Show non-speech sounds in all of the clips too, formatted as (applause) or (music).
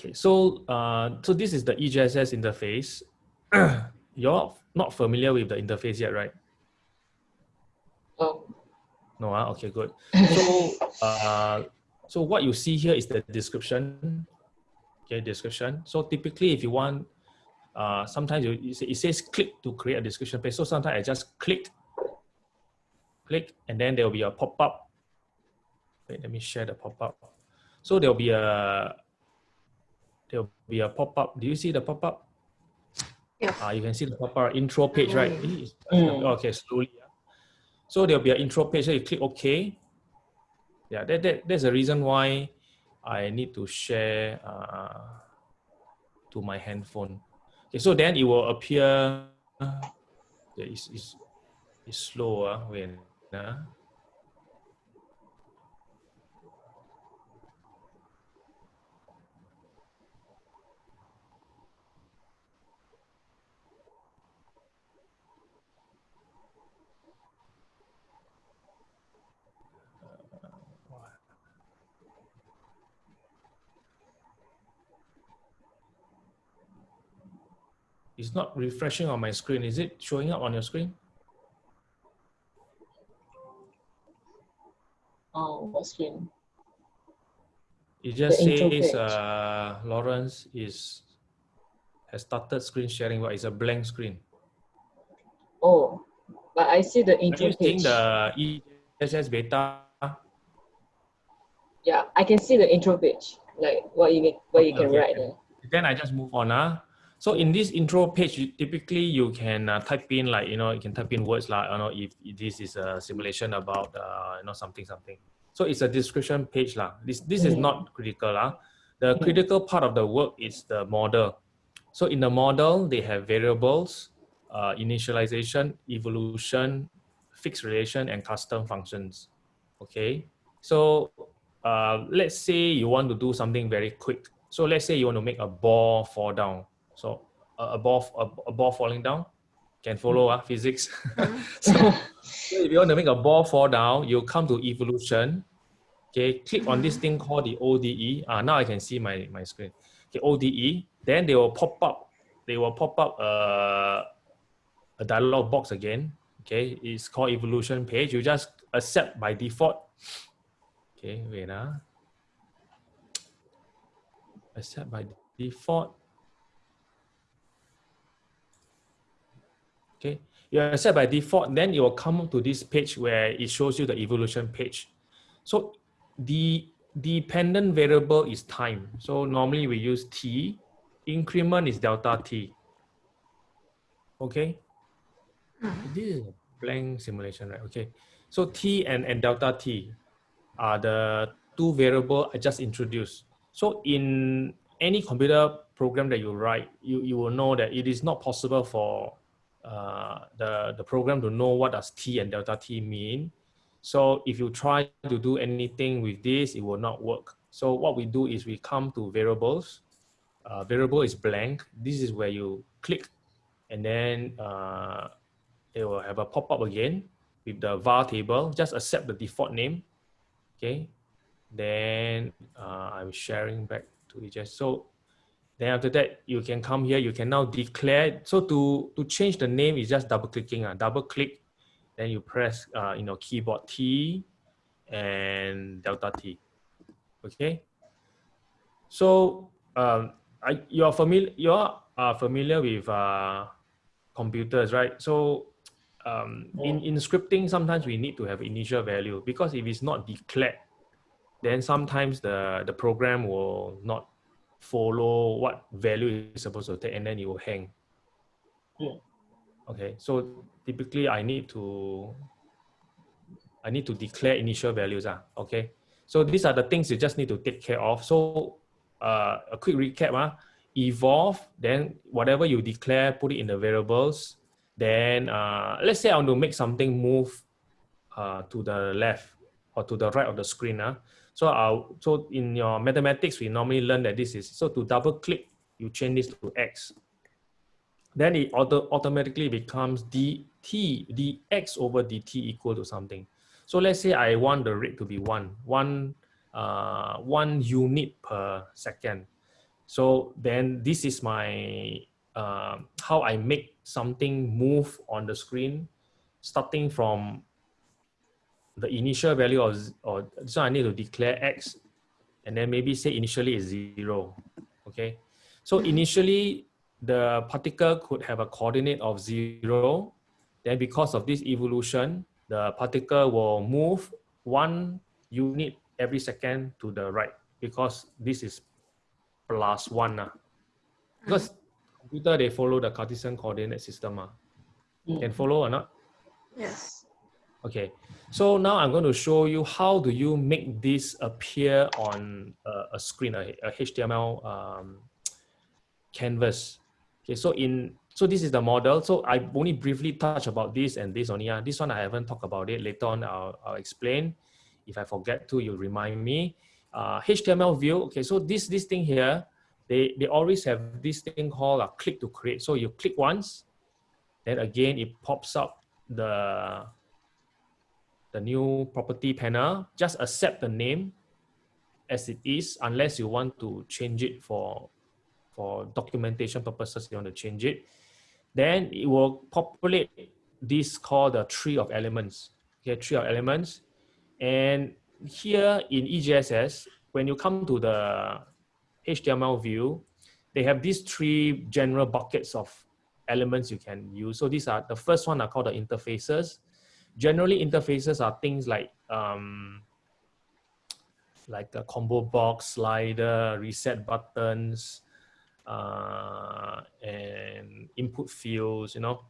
Okay, so uh, so this is the EJSS interface. (clears throat) You're not familiar with the interface yet, right? Oh. No, uh, okay, good. So, (laughs) uh, so what you see here is the description. Okay, description. So typically, if you want, uh, sometimes you, it says click to create a description page. So sometimes I just click, click, and then there will be a pop-up. Wait, let me share the pop-up. So there will be a be a pop-up. Do you see the pop-up? Yeah. Uh, you can see the pop-up intro page, right? Mm. Okay, slowly. So there'll be an intro page. So you click OK. Yeah, that, that that's the reason why I need to share uh, to my handphone. Okay, so then it will appear. Uh, it's, it's, it's slow. Uh, when, uh, It's not refreshing on my screen. Is it showing up on your screen? Oh, what screen? It just The says uh, Lawrence is has started screen sharing, but it's a blank screen. Oh, but I see the Are intro you seeing page. the ESS beta? Yeah, I can see the intro page, like what you what you Okay, can write there. Then I just move on. Uh. So in this intro page, you, typically you can uh, type in like, you know, you can type in words like, you know, if, if this is a simulation about, uh, you know, something, something. So it's a description page. lah. This, this is not critical. Uh. The critical part of the work is the model. So in the model, they have variables, uh, initialization, evolution, fixed relation, and custom functions. Okay. So uh, let's say you want to do something very quick. So let's say you want to make a ball fall down. So a, ball, a, ball falling down, can follow uh, physics. (laughs) so, so if you want to make a ball fall down, you come to evolution. Okay, click on this thing called the ODE. Ah, now I can see my, my screen. Okay, ODE. Then they will pop up. They will pop up uh, a dialog box again. Okay, it's called evolution page. You just accept by default. Okay, wait ah. Accept by default. Okay, you accept by default, then it will come to this page where it shows you the evolution page. So the dependent variable is time. So normally we use t. Increment is delta t. Okay. This is a blank simulation, right? Okay. So t and, and delta t are the two variable I just introduced. So in any computer program that you write, you, you will know that it is not possible for uh, the, the program to know what does t and delta t mean. So if you try to do anything with this, it will not work. So what we do is we come to variables. Uh, variable is blank. This is where you click and then uh, it will have a pop-up again with the var table. Just accept the default name. Okay. Then uh, I'm sharing back to EJS. So then after that, you can come here. You can now declare. So to, to change the name is just double clicking. Uh, double click. Then you press uh, in your keyboard T and delta T. Okay. So um, I, you're familiar. You are uh, familiar with uh, computers, right? So um, in, in scripting, sometimes we need to have initial value because if it's not declared, then sometimes the, the program will not follow what value is supposed to take and then it will hang. Yeah. Okay, so typically I need to I need to declare initial values. Ah, okay. So these are the things you just need to take care of. So uh, a quick recap, ah, evolve, then whatever you declare, put it in the variables. Then uh, let's say I want to make something move uh, to the left or to the right of the screen. Ah. So, I'll, so in your mathematics, we normally learn that this is, so to double click, you change this to X. Then it auto, automatically becomes dt, dx over dt equal to something. So let's say I want the rate to be one, one, uh, one unit per second. So then this is my, uh, how I make something move on the screen, starting from the initial value of, or so I need to declare X and then maybe say initially is zero, okay? So initially the particle could have a coordinate of zero. Then because of this evolution, the particle will move one unit every second to the right because this is plus one. Uh. Because computer, they follow the Cartesian coordinate system. Uh. Can follow or not? Yes. Okay, so now I'm going to show you how do you make this appear on a, a screen, a, a HTML um, canvas. Okay, so in so this is the model. So I only briefly touch about this and this only. Yeah, this one I haven't talked about it. Later on, I'll, I'll explain. If I forget to, you remind me. Uh, HTML view. Okay, so this this thing here, they they always have this thing called a click to create. So you click once, then again it pops up the the new property panel. Just accept the name as it is, unless you want to change it for for documentation purposes. You want to change it, then it will populate this called the tree of elements. Okay, tree of elements, and here in EJSS, when you come to the HTML view, they have these three general buckets of elements you can use. So these are the first one are called the interfaces. Generally, interfaces are things like um, like a combo box, slider, reset buttons, uh, and input fields. You know,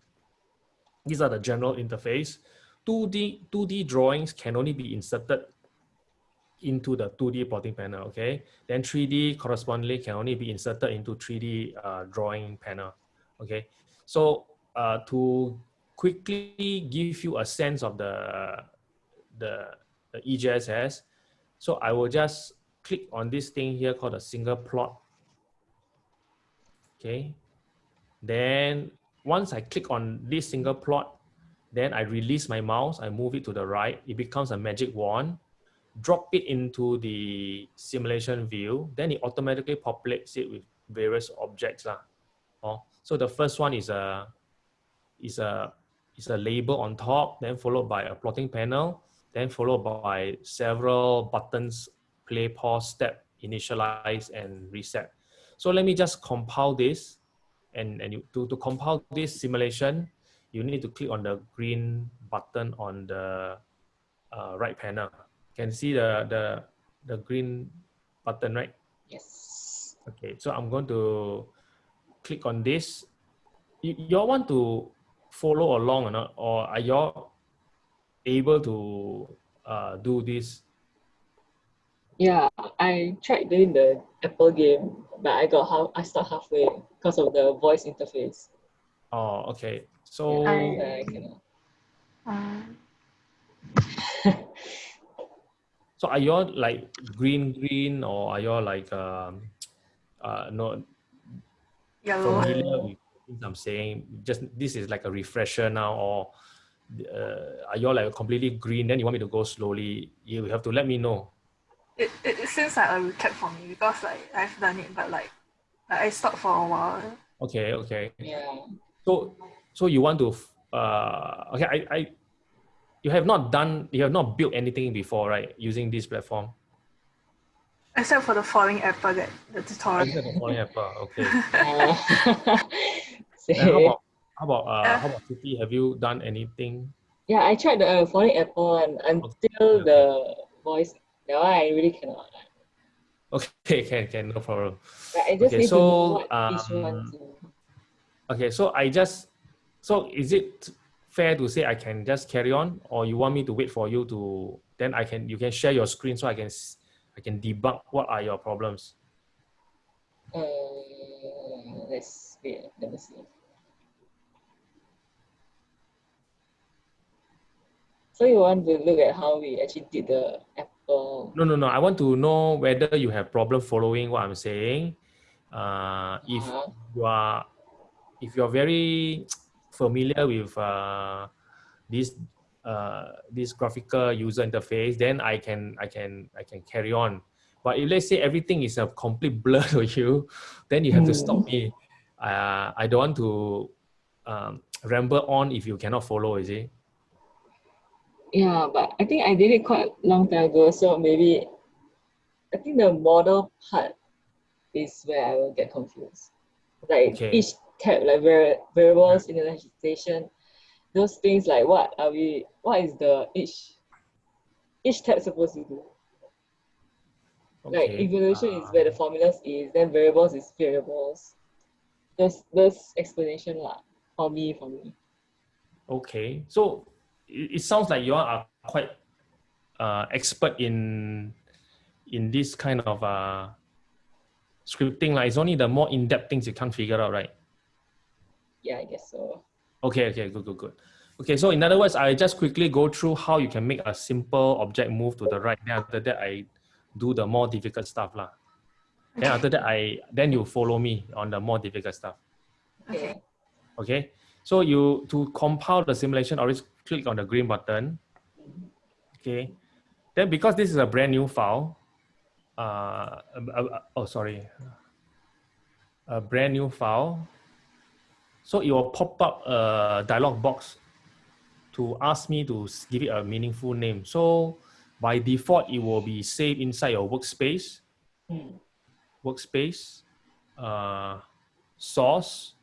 these are the general interface. 2D 2D drawings can only be inserted into the 2D plotting panel, okay? Then 3D correspondingly can only be inserted into 3D uh, drawing panel, okay? So uh, to quickly give you a sense of the, the, the EJSS, so I will just click on this thing here called a single plot, okay? Then once I click on this single plot, then I release my mouse, I move it to the right, it becomes a magic wand drop it into the simulation view, then it automatically populates it with various objects. Lah. Oh, so the first one is a, is, a, is a label on top, then followed by a plotting panel, then followed by several buttons, play, pause, step, initialize, and reset. So let me just compile this. And, and you, to, to compile this simulation, you need to click on the green button on the uh, right panel can see the, the, the green button, right? Yes. Okay, so I'm going to click on this. You, y'all want to follow along or not? Or are y'all able to uh, do this? Yeah, I tried doing the Apple game, but I got half, I stopped halfway because of the voice interface. Oh, okay. So I, I cannot. Um, (laughs) So are you all like green green or are you all like um uh not yellow. familiar with things I'm saying? Just this is like a refresher now or uh, are you all like completely green? Then you want me to go slowly? You have to let me know. It, it, it seems like a recap for me because like I've done it, but like, like I stopped for a while. Okay, okay. Yeah. So so you want to uh okay I I you have not done you have not built anything before right using this platform Except for the falling apple that the tutorial. Except for falling apple okay Uh, (laughs) (laughs) Then how about how about uh, how about City? have you done anything yeah, I tried the uh, falling apple and until Okay. the voice. That one I really cannot. okay (laughs) can can no problem Like, I just Okay, need so, to know what um, okay so I just so is it fair to say I can just carry on or you want me to wait for you to then I can you can share your screen so I can s- I can debug what are your problems Uh, let's wait. Let me see. So you want to look at how we actually did the apple? No, no, no. I want to know whether you have problem following what I'm saying. Uh, if Uh-huh. you are, if you're very (tsk) familiar with uh, this uh, this graphical user interface, then I can I can I can carry on. But if let's say everything is a complete (laughs) blur to you, then you have to stop me. Uh, I don't want to um, ramble on if you cannot follow, is it? Yeah, but I think I did it quite long time ago, so maybe I think the model part is where I will get confused. Like Okay. each tab, like var- variables, initialization, those things like what are we what is the each each tab supposed to do? Like Okay, evaluation is uh, where the formulas is, then variables is variables. Those those explanation lah for me for me. Okay, so it, it sounds like you are quite uh, expert in in this kind of uh, scripting. Like it's only the more in-depth things you can't figure out, right? Yeah, I guess so. Okay, okay, good, good, good. Okay, so in other words, I just quickly go through how you can make a simple object move to the right. Then after that, I do the more difficult stuff, lah. Then after that, I then you follow me on the more difficult stuff. Okay. Okay, so you to compile the simulation, always click on the green button. Okay, then because this is a brand new file, uh, uh, uh, oh sorry, a brand new file. So it will pop up a dialog box to ask me to give it a meaningful name. So by default, it will be saved inside your workspace Hmm. workspace, uh, source,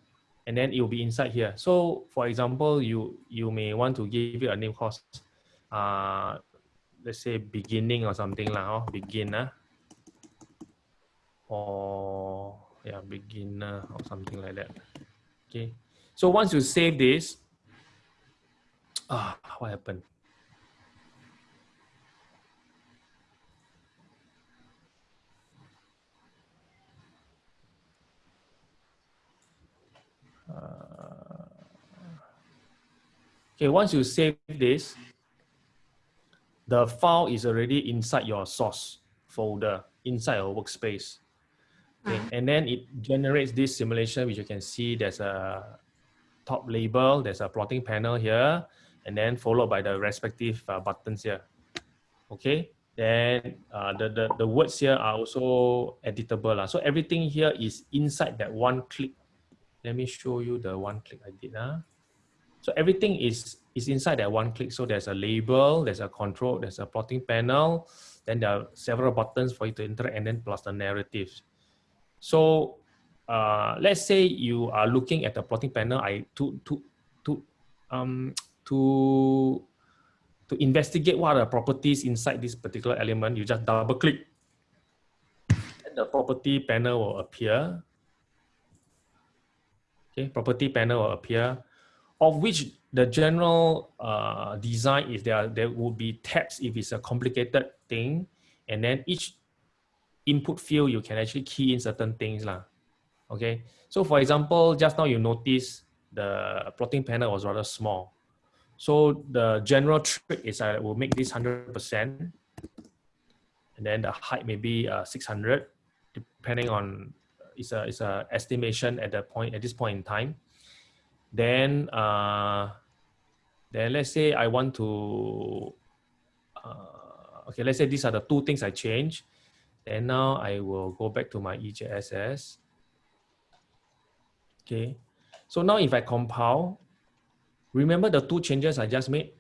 and then it will be inside here. So for example, you you may want to give it a name called, uh, let's say beginning or something lah, oh, beginner, or yeah, beginner or something like that. Okay. So once you save this, ah, what happened? Okay, once you save this, the file is already inside your source folder, inside your workspace. Okay, and then it generates this simulation, which you can see there's a top label, there's a plotting panel here, and then followed by the respective uh, buttons here. Okay, then uh, the, the, the words here are also editable. lah. So everything here is inside that one click. Let me show you the one click I did. Huh? So everything is is inside that one click. So there's a label, there's a control, there's a plotting panel, then there are several buttons for you to interact, and then plus the narratives. So uh, let's say you are looking at the plotting panel. I to to to um to to investigate what are the properties inside this particular element. You just double click, and the property panel will appear. Okay, property panel will appear of which the general uh, design is there there will be tabs if it's a complicated thing and then each input field you can actually key in certain things lah. okay? So for example just now you notice the plotting panel was rather small. So the general trick is I will make this 100% and then the height may be uh, 600 depending on it's a it's a estimation at the point at this point in time. Then uh, then let's say I want to uh, okay let's say these are the two things I change and now I will go back to my EJSS okay. So now if I compile remember the two changes I just made?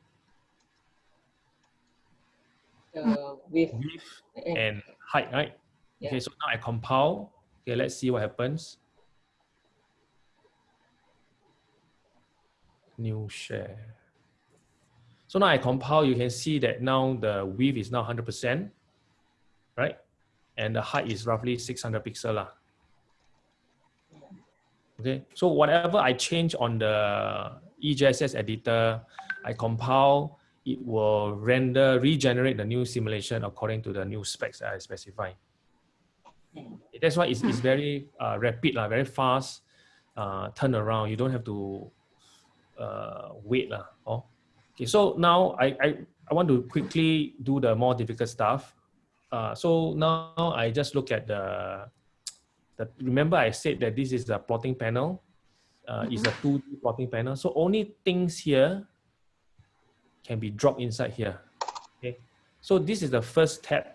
Uh, with width and, height right? Yeah. okay so now I compile. Okay let's see what happens. New share. So now I compile you can see that now the width is now 100% right and the height is roughly 600 pixel lah. okay so whatever I change on the EJSS editor I compile it will render regenerate the new simulation according to the new specs I specify that's why it's, it's very uh, rapid, lah, very fast uh, turnaround. You don't have to uh, wait. lah. Oh. Okay, so now I, I, I want to quickly do the more difficult stuff. Uh, so now I just look at the, the, remember I said that this is the plotting panel. Uh, It's a 2D plotting panel. So only things here can be dropped inside here. Okay, so this is the first tab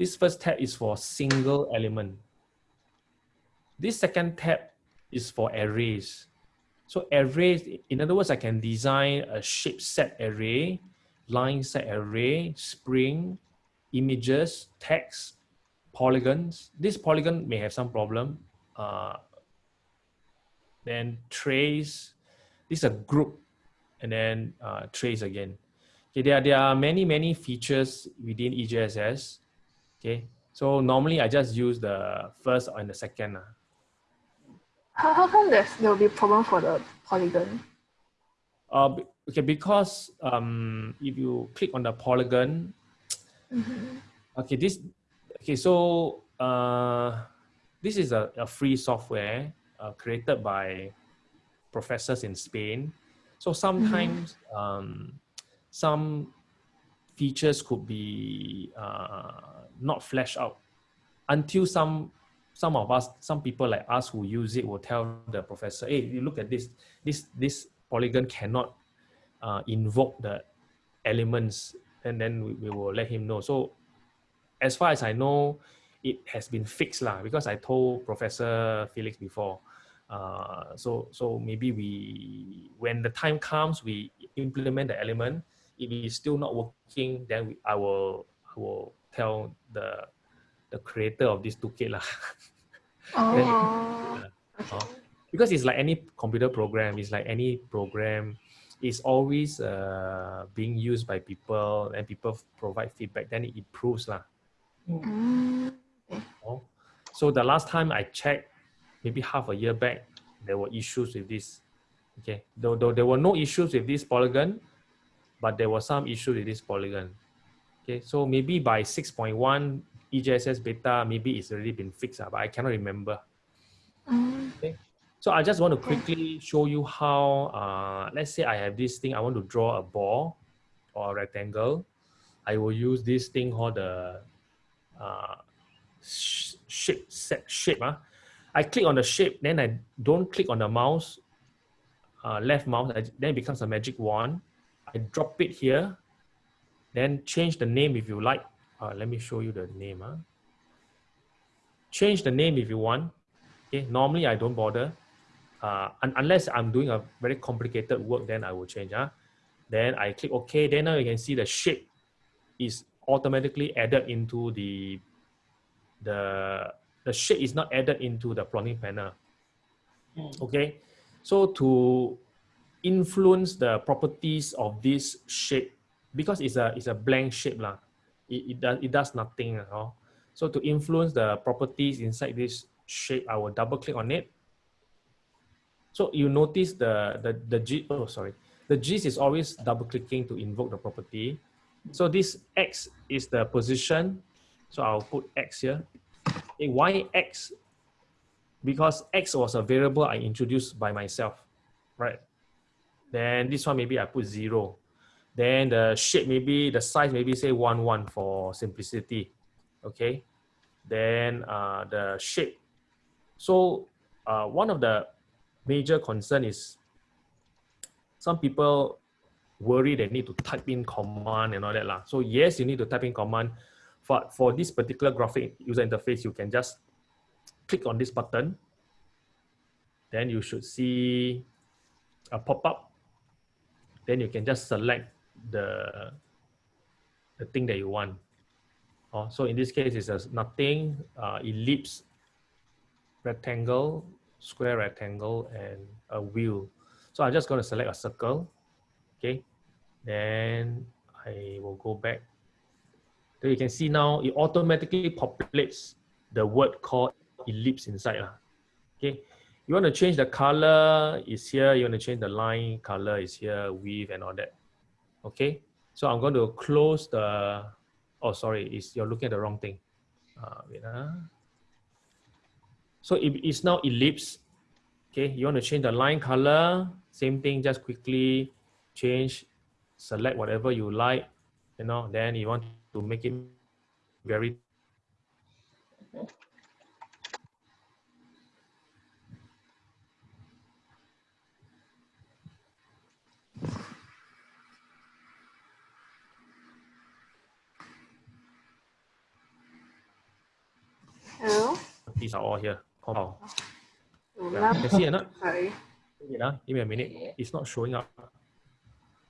This first tab is for single element. This second tab is for arrays. So arrays, in other words, I can design a shape set array, line set array, spring, images, text, polygons. This polygon may have some problem. Uh, then trace, this is a group, and then uh, trace again. Okay, there are, there are many, many features within EJSS. Okay, so normally I just use the first and the second. Uh. How, how come there's, there will be a problem for the polygon? Uh, okay, because um, if you click on the polygon, mm -hmm. okay, this, okay, so uh, this is a, a free software uh, created by professors in Spain. So sometimes mm -hmm. um, some features could be uh, not fleshed out until some some of us, some people like us who use it will tell the professor, hey, you look at this, this, this polygon cannot uh, invoke the elements and then we, we, will let him know. So as far as I know, it has been fixed lah because I told Professor Felix before. Uh, so so maybe we when the time comes we implement the element if it's still not working, then we, I will I will tell the the creator of this toolkit lah. (laughs) Oh. then, uh, uh, because it's like any computer program, it's like any program, it's always uh, being used by people and people provide feedback, then it improves lah. Mm. Oh. So the last time I checked, maybe half a year back, there were issues with this. Okay, though, though there were no issues with this polygon, but there was some issue with this polygon. Okay, so maybe by 6.1 EJSS beta, maybe it's already been fixed, but I cannot remember. Mm. Okay, so I just want to quickly show you how, uh, let's say I have this thing, I want to draw a ball or a rectangle. I will use this thing called the uh, shape set shape. Uh. I click on the shape, then I don't click on the mouse, uh, left mouse, then it becomes a magic wand. I drop it here, then change the name if you like. Uh, let me show you the name. Huh? Change the name if you want. Okay, normally I don't bother. Uh, un unless I'm doing a very complicated work, then I will change. Huh? Then I click OK. Then now you can see the shape is automatically added into the the the shape is not added into the plotting panel. Mm. Okay, so to influence the properties of this shape because it's a it's a blank shape lah. It, it does it does nothing at all. So to influence the properties inside this shape, I will double click on it. So you notice the the the G oh sorry the G is always double clicking to invoke the property. So this X is the position. So I'll put X here. Okay, why X? Because X was a variable I introduced by myself, right? Then this one, maybe I put zero. Then the shape, maybe the size, maybe say one, one for simplicity. Okay. Then uh, the shape. So uh, one of the major concern is some people worry they need to type in command and all that. Lah. So yes, you need to type in command. For, for this particular graphic user interface, you can just click on this button. Then you should see a pop-up then you can just select the, the thing that you want. Oh, so in this case, it's a nothing, uh, ellipse, rectangle, square rectangle, and a wheel. So I'm just going to select a circle. Okay. Then I will go back. So you can see now it automatically populates the word called ellipse inside. Okay. You want to change the color is here. You want to change the line color is here, width and all that. Okay. So I'm going to close the, oh, sorry, is you're looking at the wrong thing. Uh, wait, uh. So it is now ellipse. Okay. You want to change the line color. Same thing, just quickly change, select whatever you like, you know, then you want to make it very Hello? These are all here. Compound. Oh, Yeah. You can see or not? Sorry. Wait, ah, give me a minute. Okay. It's not showing up.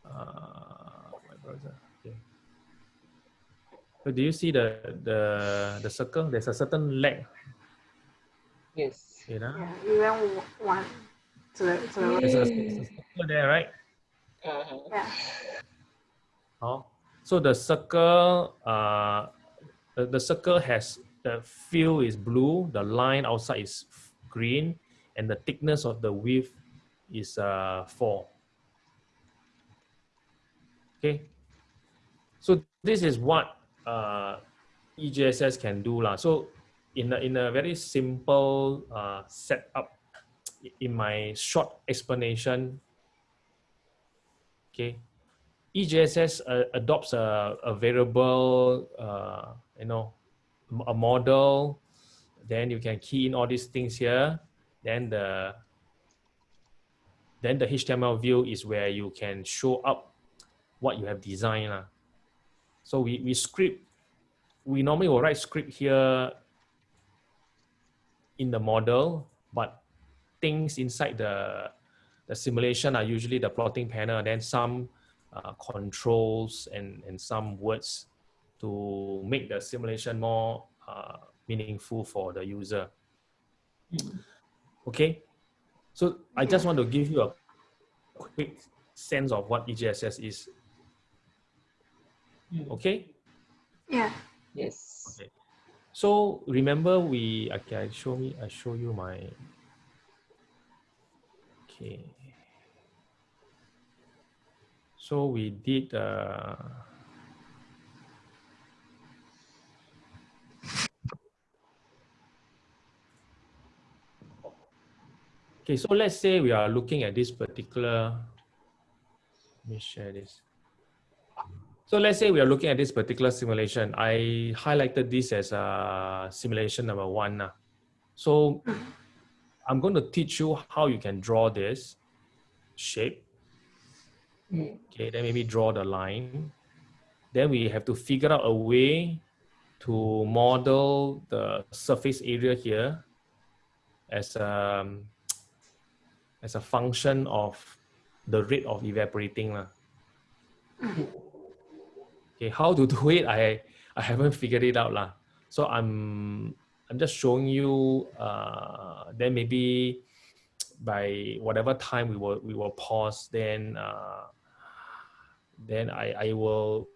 Uh, my browser. Okay. So do you see the the the circle? There's a certain leg. Yes. Wait, ah. Yeah, you went w- one to the to the. There's a, there's a circle there, right? Uh-huh. Yeah. Oh. So the circle, uh, the, the circle has the fill is blue, the line outside is green, and the thickness of the width is uh, four. Okay. So this is what uh, EJSS can do lah. So in a, in a very simple uh, setup, in my short explanation, okay, EJSS uh, adopts a, a variable, uh, you know, a model. Then you can key in all these things here. Then the then the HTML view is where you can show up what you have designed. So we, we script, we normally will write script here in the model, but things inside the, the simulation are usually the plotting panel, then some uh, controls and, and some words to make the simulation more uh, meaningful for the user. Okay, so I just want to give you a quick sense of what E EJSS is. Okay, Yeah. Yes. Okay. so remember we okay. I show me. I show you my. Okay. So we did. Uh, Okay, so let's say we are looking at this particular, let me share this. So let's say we are looking at this particular simulation. I highlighted this as a simulation number one. now. So I'm going to teach you how you can draw this shape. Okay, then maybe draw the line. Then we have to figure out a way to model the surface area here as a, as a function of the rate of evaporating. Okay, how to (laughs) do it, I, I haven't figured it out. So I'm, I'm just showing you, uh, then maybe by whatever time we will, we will pause, then, uh, then I, I will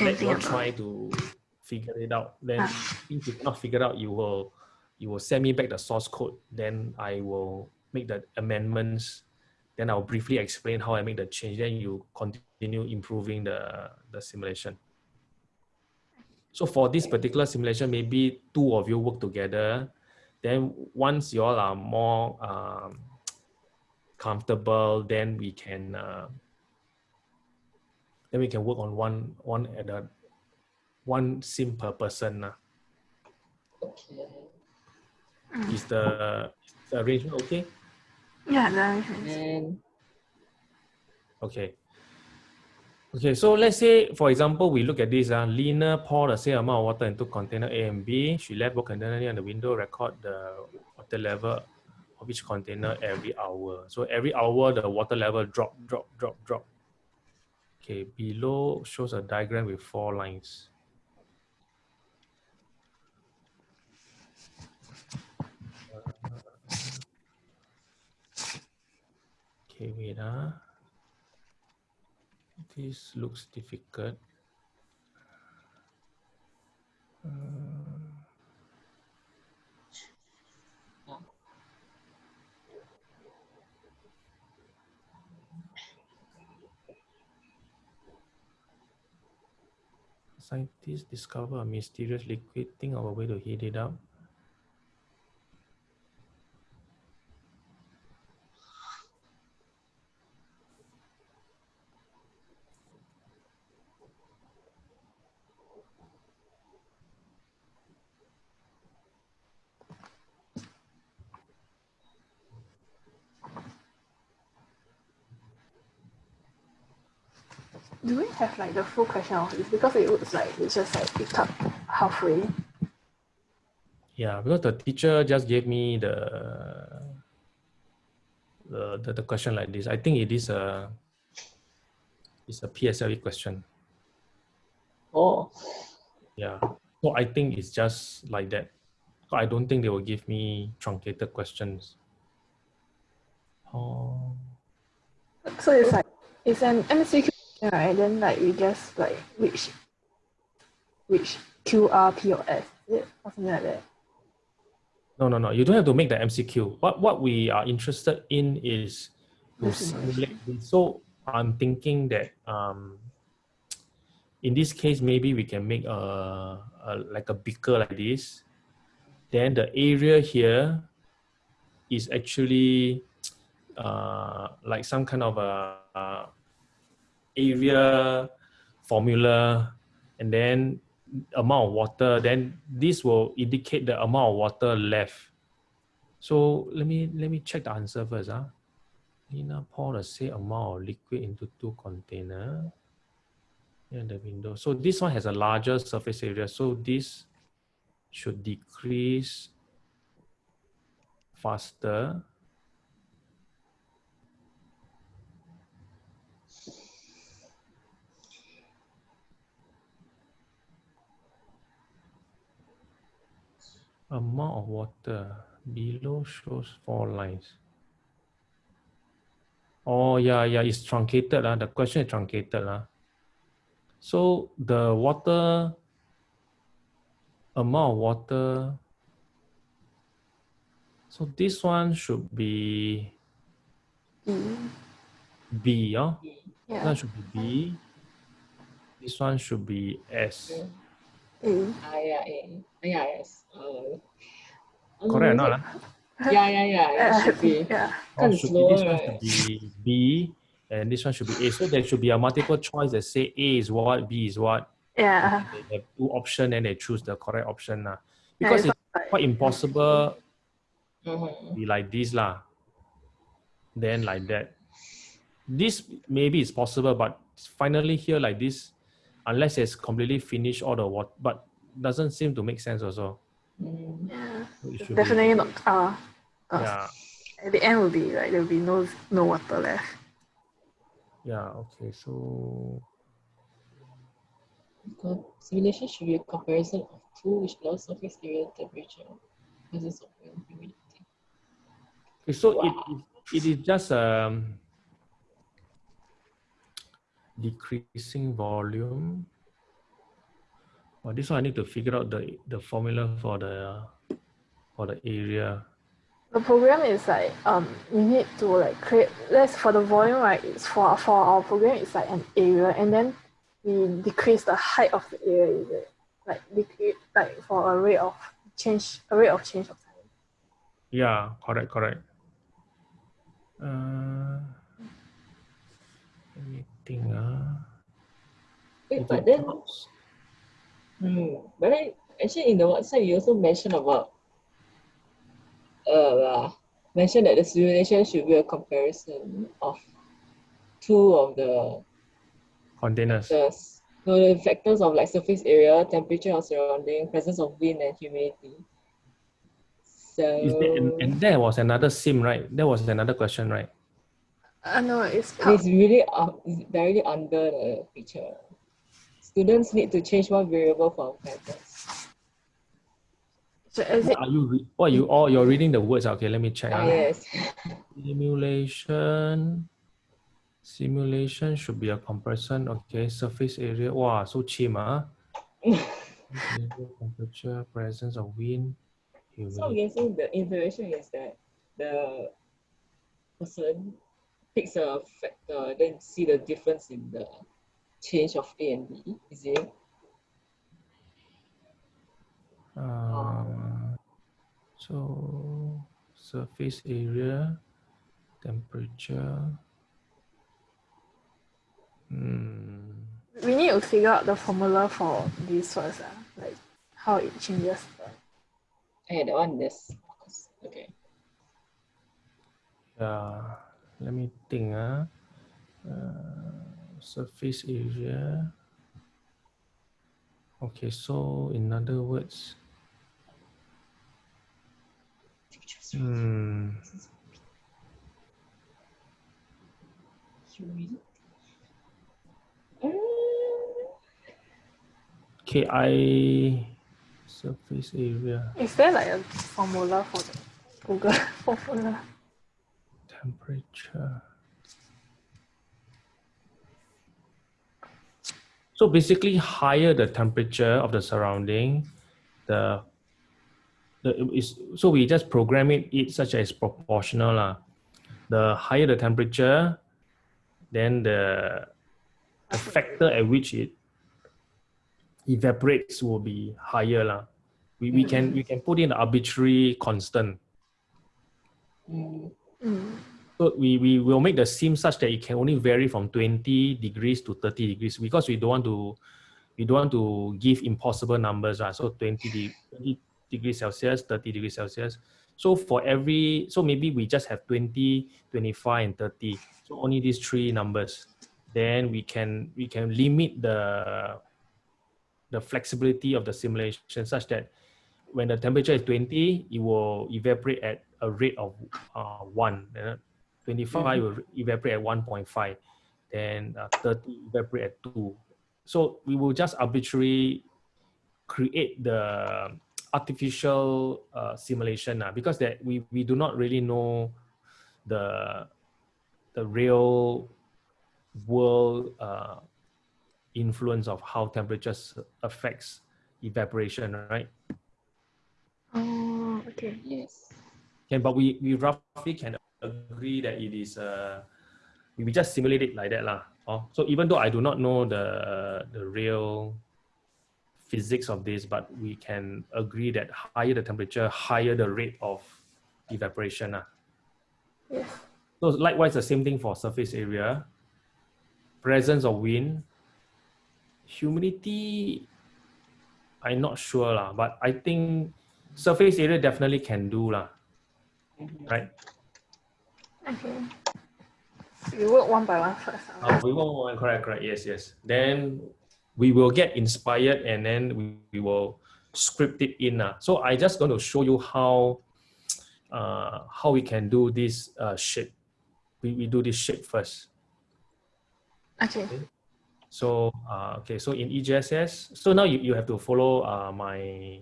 let you try to figure it out. Then if you cannot figure out, you will you will send me back the source code. Then I will make the amendments. Then I'll briefly explain how I make the change. Then you continue improving the, the simulation. So for this particular simulation, maybe two of you work together. Then once you all are more um, comfortable, then we can uh, then we can work on one one at a one sim per person. lah. Okay. Is the, is the arrangement okay? Yeah, that makes sense. And Okay. Okay, so let's say, for example, we look at this. Uh, Lena poured the same amount of water into container A and B. She left both container near the window, record the water level of each container every hour. So every hour, the water level drop, drop, drop, drop. Okay, below shows a diagram with four lines. Okay, wait. Uh. This looks difficult. Uh, Scientists discover a mysterious liquid. Think of a way to heat it up. Have like the full question of this? Because it looks like it's just like picked up halfway. Yeah, because the teacher just gave me the the, the, the question like this. I think it is a it's a PSLE question. Oh, Yeah. So I think it's just like that. So I don't think they will give me truncated questions. Oh. So it's like it's an MCQ question, right? Then like we just like which which QR, P or S, is it? Or something like that. No, no, no. You don't have to make the MCQ. What what we are interested in is to simulate. So I'm thinking that um, in this case, maybe we can make a, a like a beaker like this. Then the area here is actually uh, like some kind of a, uh area formula, and then amount of water. Then this will indicate the amount of water left. So let me let me check the answer first. Huh? Nina pour the same amount of liquid into two container near the window. So this one has a larger surface area. So this should decrease faster. Amount of water below shows four lines. Oh yeah, yeah, it's truncated. Uh. The question is truncated. Uh. So the water amount of water. So this one should be. B, yeah? This Yeah. one should be B. This one should be S. A. ah, yeah, yeah, yeah, yes. Uh, Correct or um, not? (laughs) ah? Yeah, yeah, yeah. It Uh, should be. (laughs) yeah. Or Kinda should be, slower, this one right? should be B and this one should be A. So there should be a multiple choice that say A is what, B is what. Yeah. They have two option and they choose the correct option. lah. Yeah, Because it's it's not like- quite impossible Mhm. be like this lah. Then like that. This maybe is possible, but finally here like this, unless it's completely finished all the water, but doesn't seem to make sense also. Mm. Yeah. So it should Definitely not. Uh, uh, yeah, At the end will be like there will be no no water left. yeah. Okay, so Simulation should be a comparison of two which allows surface area temperature versus of wind humidity. okay, so it, it, it is just um decreasing volume. Well, this one I need to figure out the the formula for the for the area. The program is like um we need to like create let's for the volume right it's for for our program it's like an area and then we decrease the height of the area is it like decrease like for a rate of change a rate of change of time. Yeah, correct, correct. Uh, think. Uh, Wait, but then, hmm, but then actually in the website you also mentioned about uh mentioned that the simulation should be a comparison of two of the containers. factors. So the factors of like surface area, temperature of surrounding, presence of wind and humidity. So and, that was another sim, right? There was another question, right? Uh, no, it's part, it's really uh, it's directly under the picture. Students need to change one variable for factors. so is it are you? Re- what you all? You're reading the words. Okay, let me check. Ah. yes. Simulation. Simulation should be a comparison. Okay, surface area. Wow, so cheap, ah. (laughs) Temperature, presence of wind, So I'm guessing the information is that the person picks a factor, then see the difference in the change of A and B. Is it? Uh, so surface area, temperature. Hmm. we need to figure out the formula for this first, uh, like how it changes. the- Okay, that one is okay. Yeah, let me think. Uh, uh, surface area. Okay, so in other words, Hmm. Humidity. Ki surface area Is there like a formula for the Google (laughs) formula? Temperature. So basically, higher the temperature of the surrounding, the the is so we just program it, it such as proportional lah. The higher the temperature, then the, the factor at which it evaporates will be higher lah. We, we can we can put in an arbitrary constant. Mm. Mm. So we, we will make the sim such that it can only vary from 20 degrees to 30 degrees because we don't want to we don't want to give impossible numbers, right? So 20, de- 20 degrees Celsius, 30 degrees Celsius. So for every so maybe we just have 20, 25, and 30. So only these three numbers. Then we can we can limit the the flexibility of the simulation such that when the temperature is 20, it will evaporate at a rate of uh, 1. uh, 25 will evaporate at 1.5. Then uh, 30 evaporate at 2. So we will just arbitrarily create the artificial uh, simulation uh, because that we, we do not really know the, the real world uh, influence of how temperatures affects evaporation, right? Oh, okay. Yes. Okay, but we, we roughly can agree that it is uh, we just simulate it like that lah. Oh, so even though I do not know the the real physics of this, but we can agree that higher the temperature, higher the rate of evaporation. lah. Yes. So likewise, the same thing for surface area, presence of wind, humidity. I'm not sure lah, but I think surface area definitely can do lah. Right? Okay. We work one by one first. ah. Uh, we will, will- correct, correct. Yes, yes. Then we will get inspired and then we, we will script it in. Uh. So I just going to show you how uh, how we can do this uh, shape. We, we do this shape first. Okay. So uh, okay, so in EJSS, so now you, you have to follow uh, my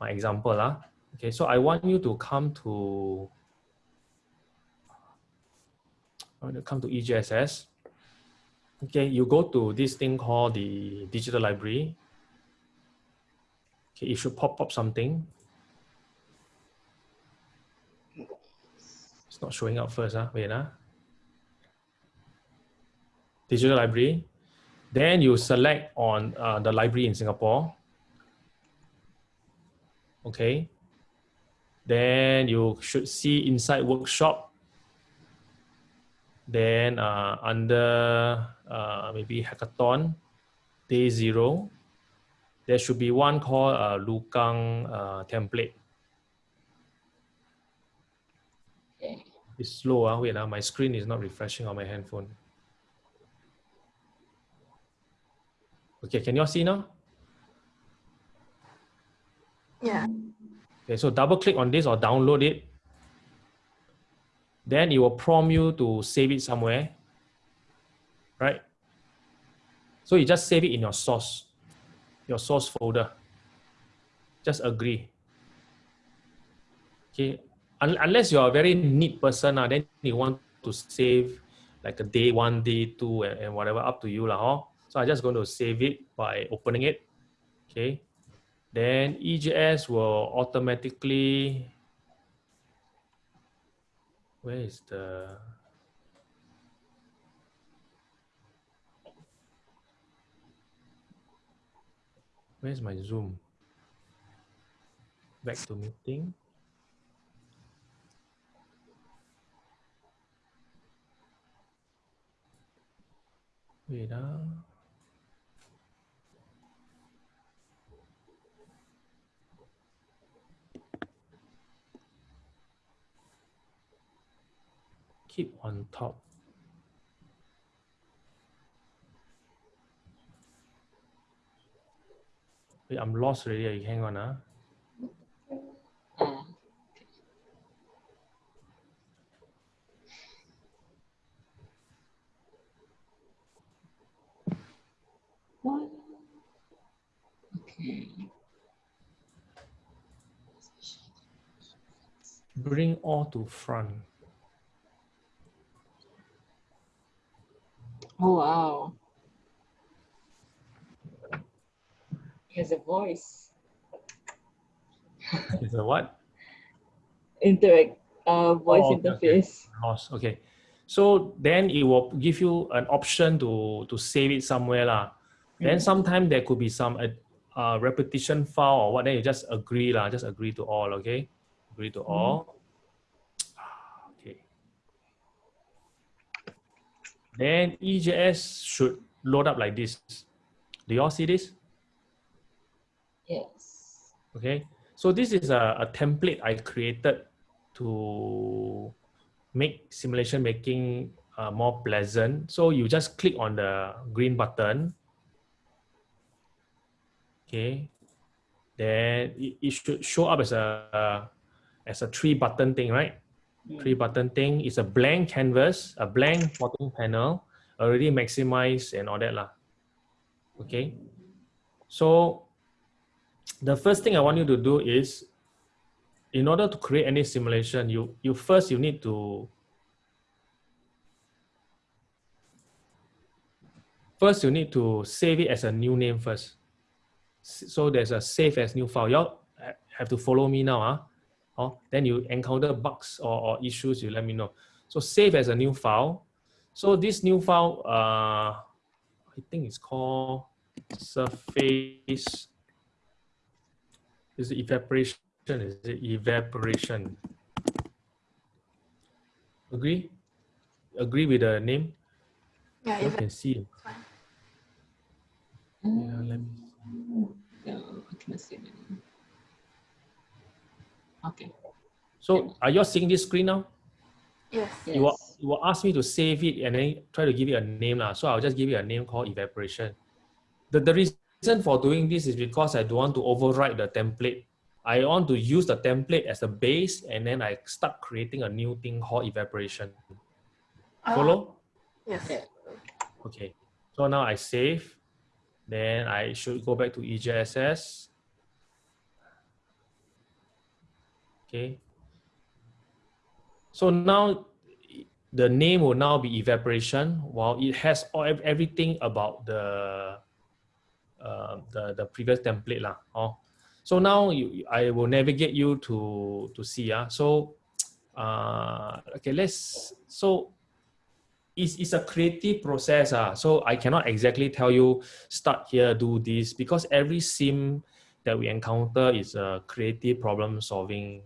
my example. Uh. Okay, so I want you to come to I want to come to EJSS. Okay, you go to this thing called the digital library. Okay, it should pop up something. It's not showing up first. Huh? Wait. Huh? Digital library. Then you select on uh, the library in Singapore. Okay. Then you should see inside workshop. Then uh, under uh, maybe hackathon, day zero, there should be one called uh, Lukang uh, template. Okay. It's slow. Uh. Wait, uh, my screen is not refreshing on my handphone. Okay, can you all see now? Yeah. Okay, so double click on this or download it. Then it will prompt you to save it somewhere, right? So you just save it in your source, your source folder. Just agree. Okay, Un- unless you're a very neat person, uh, then you want to save like a day one, day two, and, and whatever, up to you. lah. huh? So I'm just going to save it by opening it. Okay then EJS will automatically where is the where's my zoom back to meeting wait ah. keep on top. Wait, I'm lost already. Hang on. ah. What? Okay. Bring all to front. Oh wow. He has a voice. It's a what? Interact uh voice Oh, okay, okay. interface. Lost. Okay. So then it will give you an option to to save it somewhere lah. Then Mm. sometimes there could be some uh, uh, repetition file or what. Then you just agree lah. Just agree to all. Okay. Agree to all. Okay. Then EJS should load up like this. Do you all see this? Yes. Okay, so this is a, a template I created to make simulation making uh, more pleasant. So you just click on the green button. Okay, then it, it should show up as a as a three button thing, right? Three button thing is a blank canvas, a blank plotting panel, already maximized and all that lah. Okay, so the first thing I want you to do is, in order to create any simulation, you you first you need to first you need to save it as a new name first. So there's a save as new file. Y'all have to follow me now, huh? Oh, then you encounter bugs or, or issues, you let me know. So save as a new file. So this new file, uh, I think it's called surface is it evaporation? Is it evaporation? Agree? Agree with the name? Yeah, You can see. Yeah, let me see. No, I cannot see it. Okay. So are you all seeing this screen now? yes. Yes. You will, you will ask me to save it and then try to give it a name. lah. So I'll just give it a name called evaporation. The, the reason for doing this is because I don't want to overwrite the template. I want to use the template as a base and then I start creating a new thing called evaporation. Oh, Follow? yes. Yeah. Okay, so now I save, then I should go back to E EJSS. Okay. So now the name will now be evaporation while it has all, everything about the, uh, the, the previous template lah. Oh. So now you, I will navigate you to, to see. Ah. So, (tsk) uh, okay, let's, so it's, it's a creative process. Ah. So I cannot exactly tell you start here, do this, because every sim that we encounter is a creative problem solving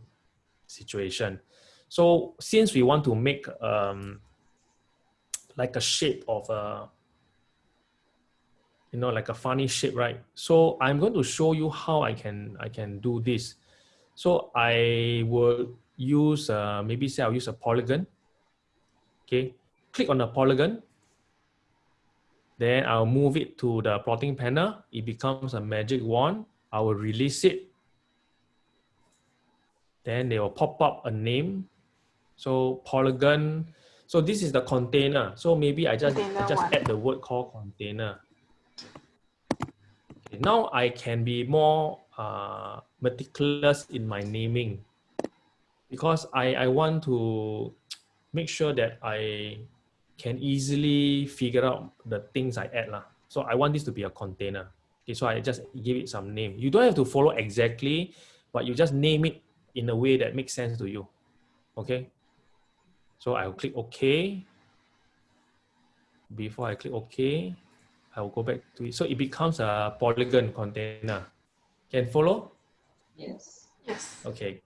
situation. So since we want to make um, like a shape of a, you know, like a funny shape, right? So I'm going to show you how I can I can do this. So I will use uh, maybe say I'll use a polygon. Okay, click on the polygon. Then I'll move it to the plotting panel. It becomes a magic wand. I will release it. Then they will pop up a name. So polygon. So this is the container. So maybe I just I just one. add the word called container. Okay, now I can be more uh, meticulous in my naming because I, I want to make sure that I can easily figure out the things I add. lah. So I want this to be a container. Okay, so I just give it some name. You don't have to follow exactly, but you just name it in a way that makes sense to you. Okay. So I'll click OK. Before I click OK, I will go back to it. So it becomes a polygon container. Can follow? Yes. Yes. Okay.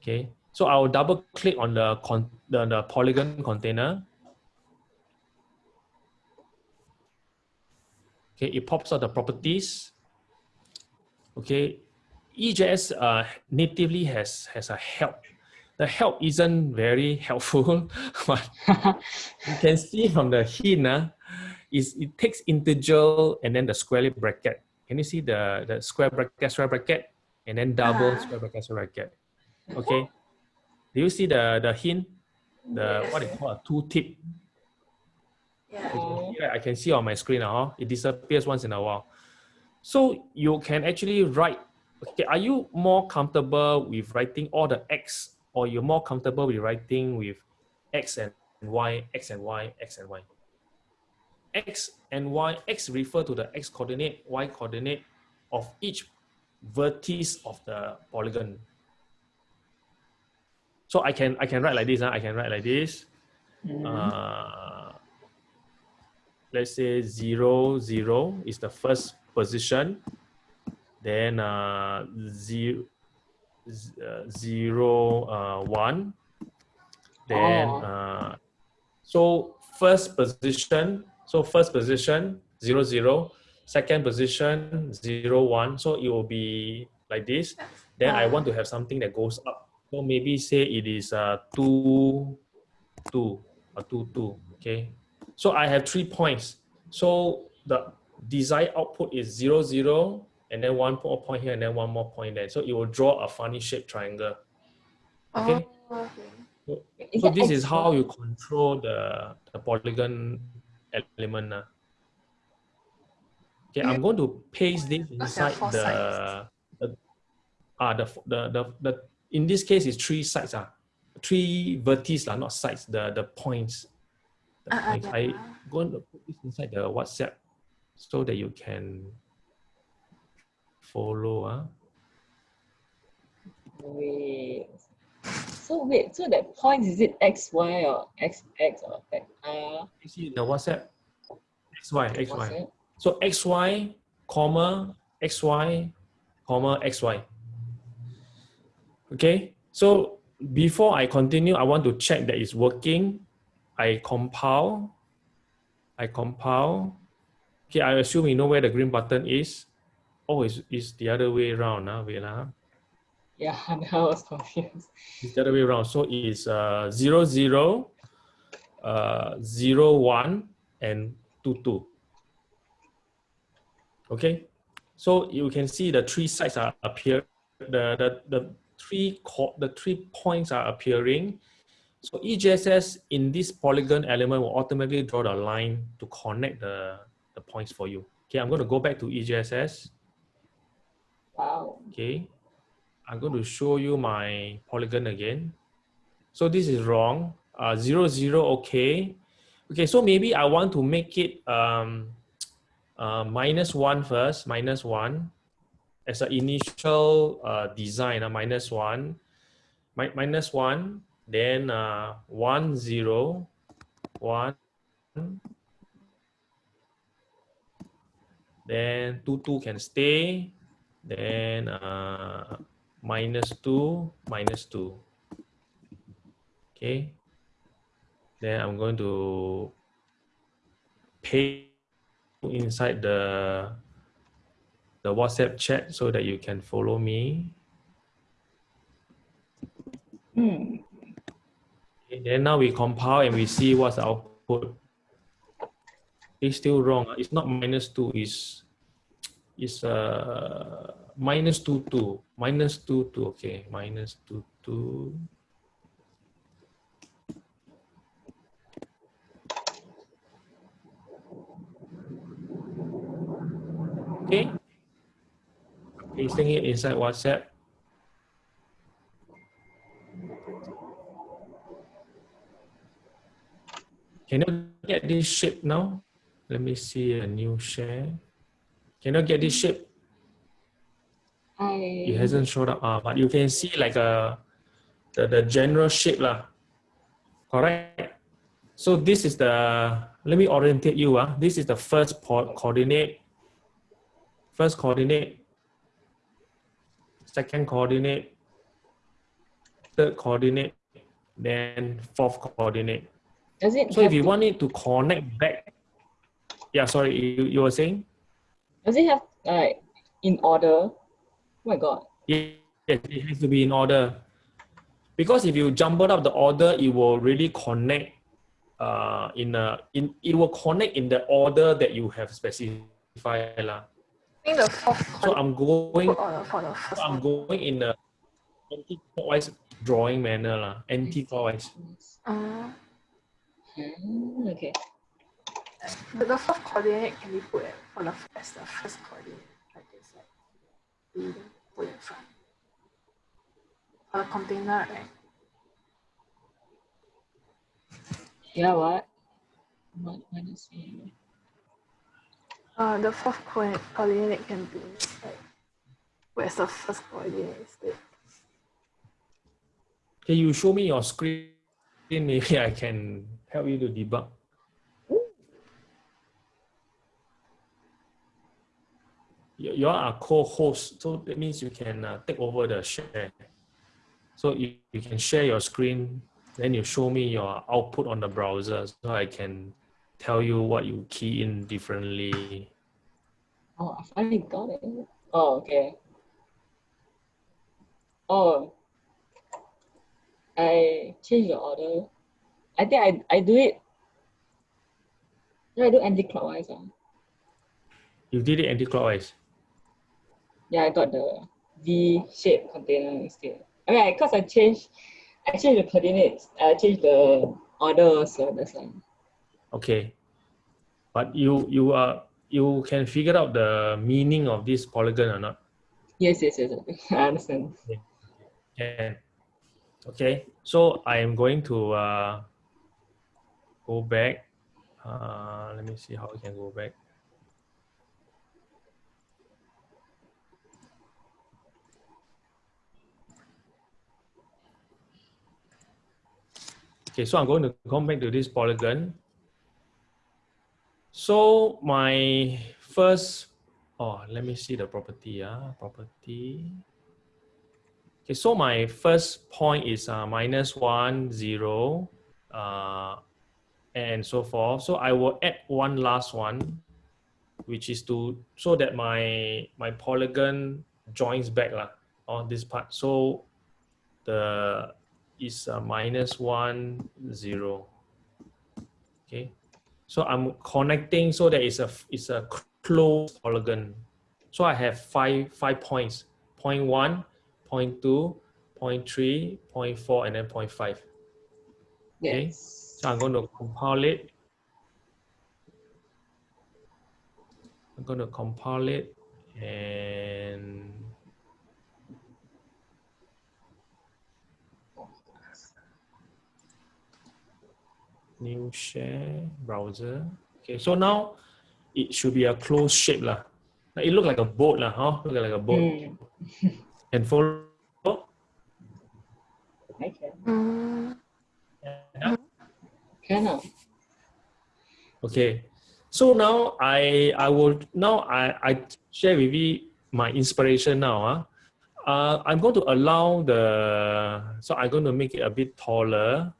Okay. So I'll double click on the con the, the polygon container. Okay, it pops out the properties. Okay, EJS uh, natively has has a help. The help isn't very helpful, (laughs) but you can see from the hint, uh, is it takes integer and then the square bracket. Can you see the, the square bracket, square bracket, and then double Ah. square bracket, square bracket? Okay. Do you see the the hint? The what they call a tooltip. Yeah. Oh. Yeah, I can see on my screen now. It disappears once in a while. So you can actually write, okay, are you more comfortable with writing all the X or you're more comfortable with writing with X and Y, X and Y, X and Y? X and Y, X refer to the X coordinate, Y coordinate of each vertex of the polygon. So I can I can write like this. Huh? I can write like this. Mhm. Uh, let's say zero zero is the first position. Then uh, zero, uh, zero uh, one. Then Oh. uh, so first position. So first position zero zero. Second position zero one. So it will be like this. Then I want to have something that goes up. So maybe say it is uh, two, two, or two, two. Okay. So I have three points. So the desired output is zero, zero, and then one more point here, and then one more point there. So it will draw a funny shaped triangle. Okay. Oh, okay. Is So this is how you control the, the polygon element. ah. Okay, I'm going to paste this Because there are inside the, sides. the ah the, the the the in this case is three sides ah, three vertices lah, not sides. The the points. The Ah, ah, points. I yeah. going to put this inside the WhatsApp so that you can follow. Ah, Wait. So wait, so that point is it X, Y or X, X or X, R? you see the WhatsApp XY What's XY. it? So xy, comma, xy, comma, xy. Okay, so before I continue, I want to check that it's working. I compile. I compile. Okay, I assume you know where the green button is. Oh, it's, it's the other way around. Huh? Vela? Yeah, (laughs) I was confused. It's the other way around. So it's uh, 0, 0, uh, 0, 1, and 2, 2. Okay, so you can see the three sides are appear. The the the three the three points are appearing. So EJSS in this polygon element will automatically draw the line to connect the the points for you. Okay, I'm going to go back to EJSS. Wow. Okay, I'm going to show you my polygon again. So this is wrong. Uh, zero zero. Okay. Okay. So maybe I want to make it um, uh, minus one first. Minus one as an initial uh, design. Uh, minus one. Mi- minus one. Then uh, one zero. One. Then two two can stay then uh, minus 2 minus 2 okay. Then i'm going to paste inside the the whatsapp chat so that you can follow me. Hmm. okay, then now we compile and we see what's the output. It's still wrong. It's not minus 2 it's is uh minus two two. Minus two two. Okay minus two two. Okay. Pasting it inside whatsapp. Can you get this shape now? Let me see a new share can you get this shape I it hasn't showed up. Uh, but you can see like a the, the general shape lah. Correct? So this is the let me orientate you uh. this is the first coordinate. First coordinate. Second coordinate. Third coordinate. Then fourth coordinate. Does it so if you to, want it to connect back yeah sorry you, you were saying does it have like in order? Oh my god. Yes, it has to be in order. Because if you jumble up the order, it will really connect uh, in a in it will connect in the order that you have specified. lah. I the So I'm going put order for the first I'm going in a anti-clockwise drawing manner. lah. Anti-clockwise. Uh, Hmm, okay. The, the fourth coordinate can be put at, for the first, the first coordinate. Like, then put in front. For the container, right? Yeah, what? What minus one? Uh, the fourth co- coordinate can be like where's the first coordinate instead. Can you show me your screen? (laughs) Maybe I can help you to debug. You you are a co-host, so that means you can uh, take over the share. So you, you can share your screen, then you show me your output on the browser, so I can tell you what you key in differently. Oh, I finally got it. Oh, okay. Oh, I changed the order. I think I, I do it. No, I do anti-clockwise. ah. You did it anti-clockwise. Yeah, I got the V-shaped container instead. I mean, because I changed, I changed the coordinates. I changed the order, so that's why. Okay. But you you are you can figure out the meaning of this polygon or not? Yes, yes, yes. (laughs) I understand. Can. Okay. So I am going to uh, go back. Uh, let me see how I can go back. Okay, so I'm going to come back to this polygon. So my first, oh, let me see the property. Uh, property. Okay, so my first point is uh, minus one, zero, uh, and so forth. So I will add one last one, which is to, so that my, my polygon joins back lah, on this part. So the, is uh, minus one, zero. Okay. So I'm connecting so that it's a it's a closed polygon. So I have five five points. Point one, point two, point three, point four, and then point five. Okay. Yes. So I'm going to compile it. I'm going to compile it and new share browser. Okay, so now it should be a closed shape lah. It look like a boat lah, huh? Look like a boat. Mm, And follow. I can. Mm, Yeah. Can ah. Okay, so now I I will now I I share with you my inspiration now. Huh? Uh, I'm going to allow the so I'm going to make it a bit taller.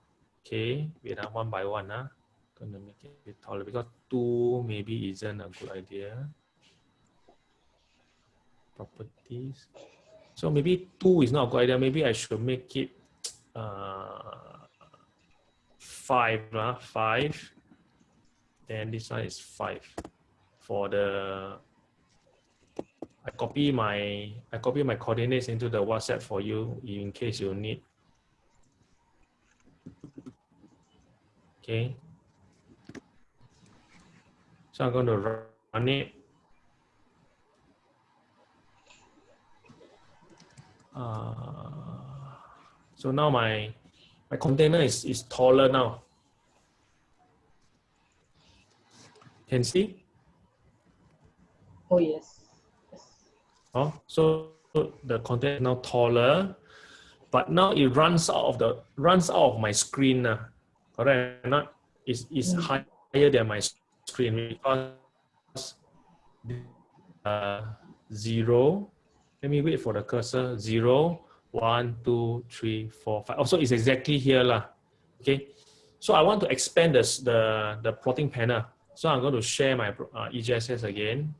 Okay, wait uh, one by one. Huh? Going to make it a bit taller because two maybe isn't a good idea. Properties. So maybe two is not a good idea. Maybe I should make it uh, five, uh, five. Then this one is five. For the, I copy my, I copy my coordinates into the WhatsApp for you in case you need. Okay. So I'm going to run it. Uh, so now my my container is, is taller now. Can see? Oh yes. yes. Oh, so the container is now taller, but now it runs out of the runs out of my screen. Uh, correct? or Not is is Mm. higher than my screen because uh, zero. Let me wait for the cursor. Zero, one, two, three, four, five. Also, it's exactly here lah. Okay. So I want to expand this, the the plotting panel. So I'm going to share my uh, EJSS again.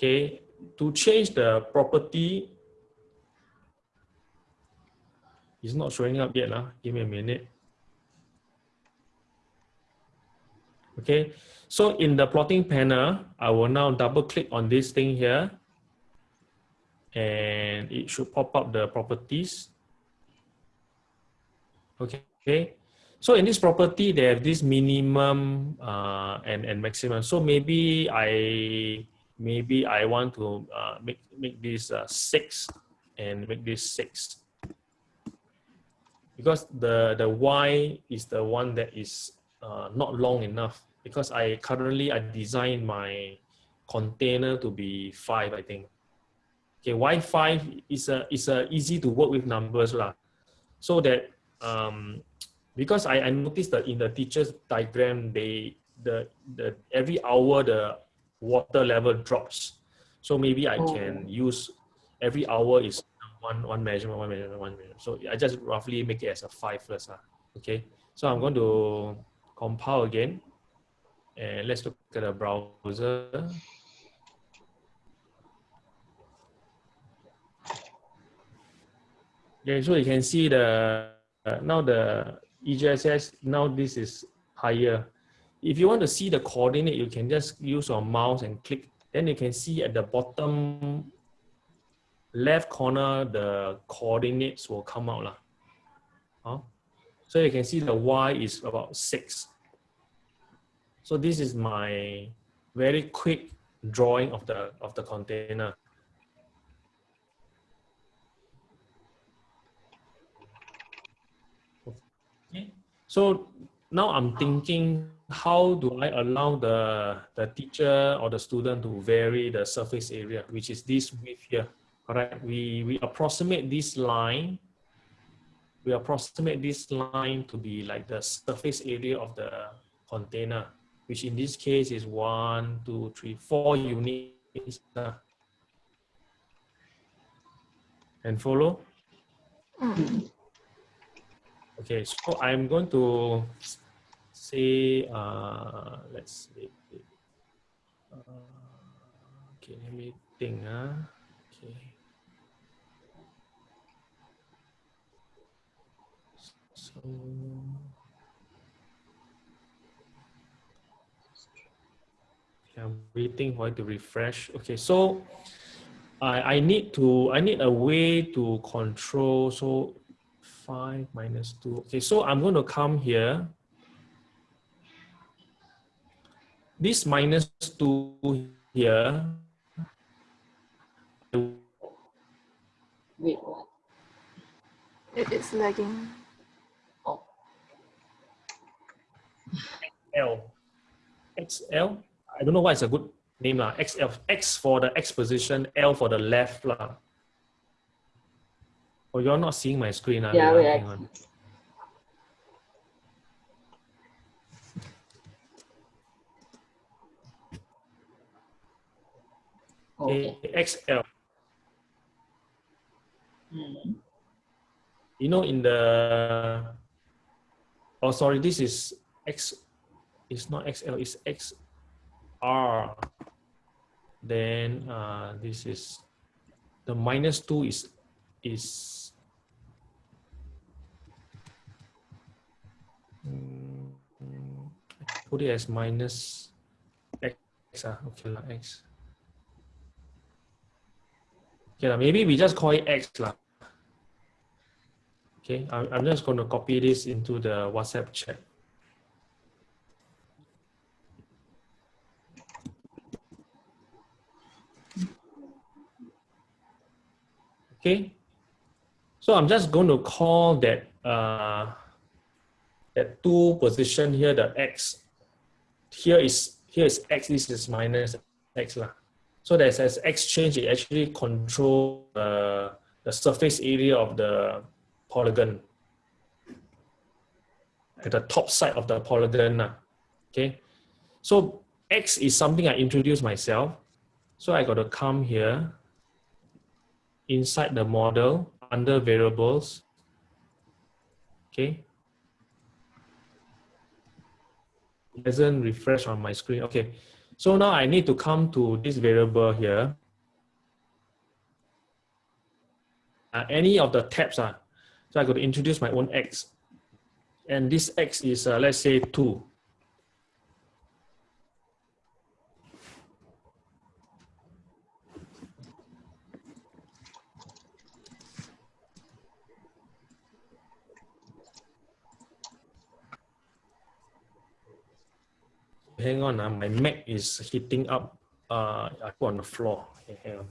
Okay, to change the property, it's not showing up yet. Lah. Give me a minute. Okay, so in the plotting panel, I will now double click on this thing here and it should pop up the properties. Okay, So in this property, they have this minimum uh, and, and maximum. So maybe I maybe I want to uh, make, make this uh, six and make this six. Because the, the Y is the one that is uh, not long enough because I currently I design my container to be five, I think. Okay, Y5 is a is a easy to work with numbers lah. So that um, because I, I noticed that in the teacher's diagram, they the the every hour the water level drops. So maybe I can use every hour is one one measurement, one measurement, one measurement. So I just roughly make it as a five first. Uh, okay. So I'm going to compile again. And let's look at the browser. Okay, so you can see the uh, now the EJSS, now this is higher. If you want to see the coordinate, you can just use your mouse and click. Then you can see at the bottom left corner, the coordinates will come out. Lah. Huh? So you can see the Y is about six. So this is my very quick drawing of the, of the container. Okay. So now I'm thinking, how do I allow the, the teacher or the student to vary the surface area, which is this width here, correct? We, we approximate this line, we approximate this line to be like the surface area of the container, which in this case is one, two, three, four units. And follow? Mm. Okay, so I'm going to say, uh, let's see. Uh, okay, let me think. Uh, okay. So, I'm waiting for it to refresh. Okay, so I, I need to, I need a way to control. So 5 minus 2. Okay, so I'm going to come here. This minus 2 here. Wait, what? It is lagging. L. XL. I don't know why it's a good name. lah. XL. X for the X position, L for the left. lah. Oh, you're not seeing my screen. ah? Yeah, Wait, on. okay. Okay, XL. Mm. You know, in the, oh, sorry, this is X, it's not XL, it's XR. Then uh, this is, the minus two is, is, Mm, put it as minus X, ah, okay, lah, X. Okay, lah, maybe we just call it X. lah. Okay, I'm, I'm just going to copy this into the WhatsApp chat. Okay, so I'm just going to call that uh, that two position here, the X. Here is here is X, this is minus X lah. So that as X change, it actually control uh, the surface area of the polygon at the top side of the polygon. lah. Okay, so X is something I introduced myself. So I got to come here inside the model under variables. Okay. Doesn't refresh on my screen. Okay. So now I need to come to this variable here. Uh, any of the tabs. Uh, so I to introduce my own X. And this X is, uh, let's say, 2. Hang on. Uh, my Mac is heating up. Uh, I put on the floor. Okay, hang on.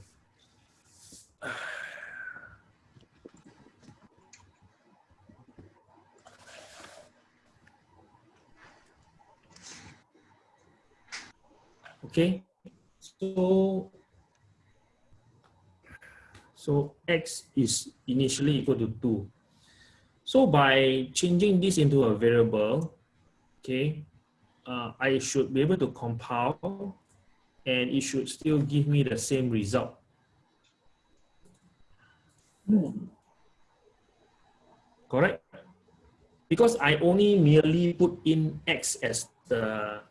Okay, so so x is initially equal to 2. So by changing this into a variable, okay, uh, I should be able to compile and it should still give me the same result. Correct? Because I only merely put in x as the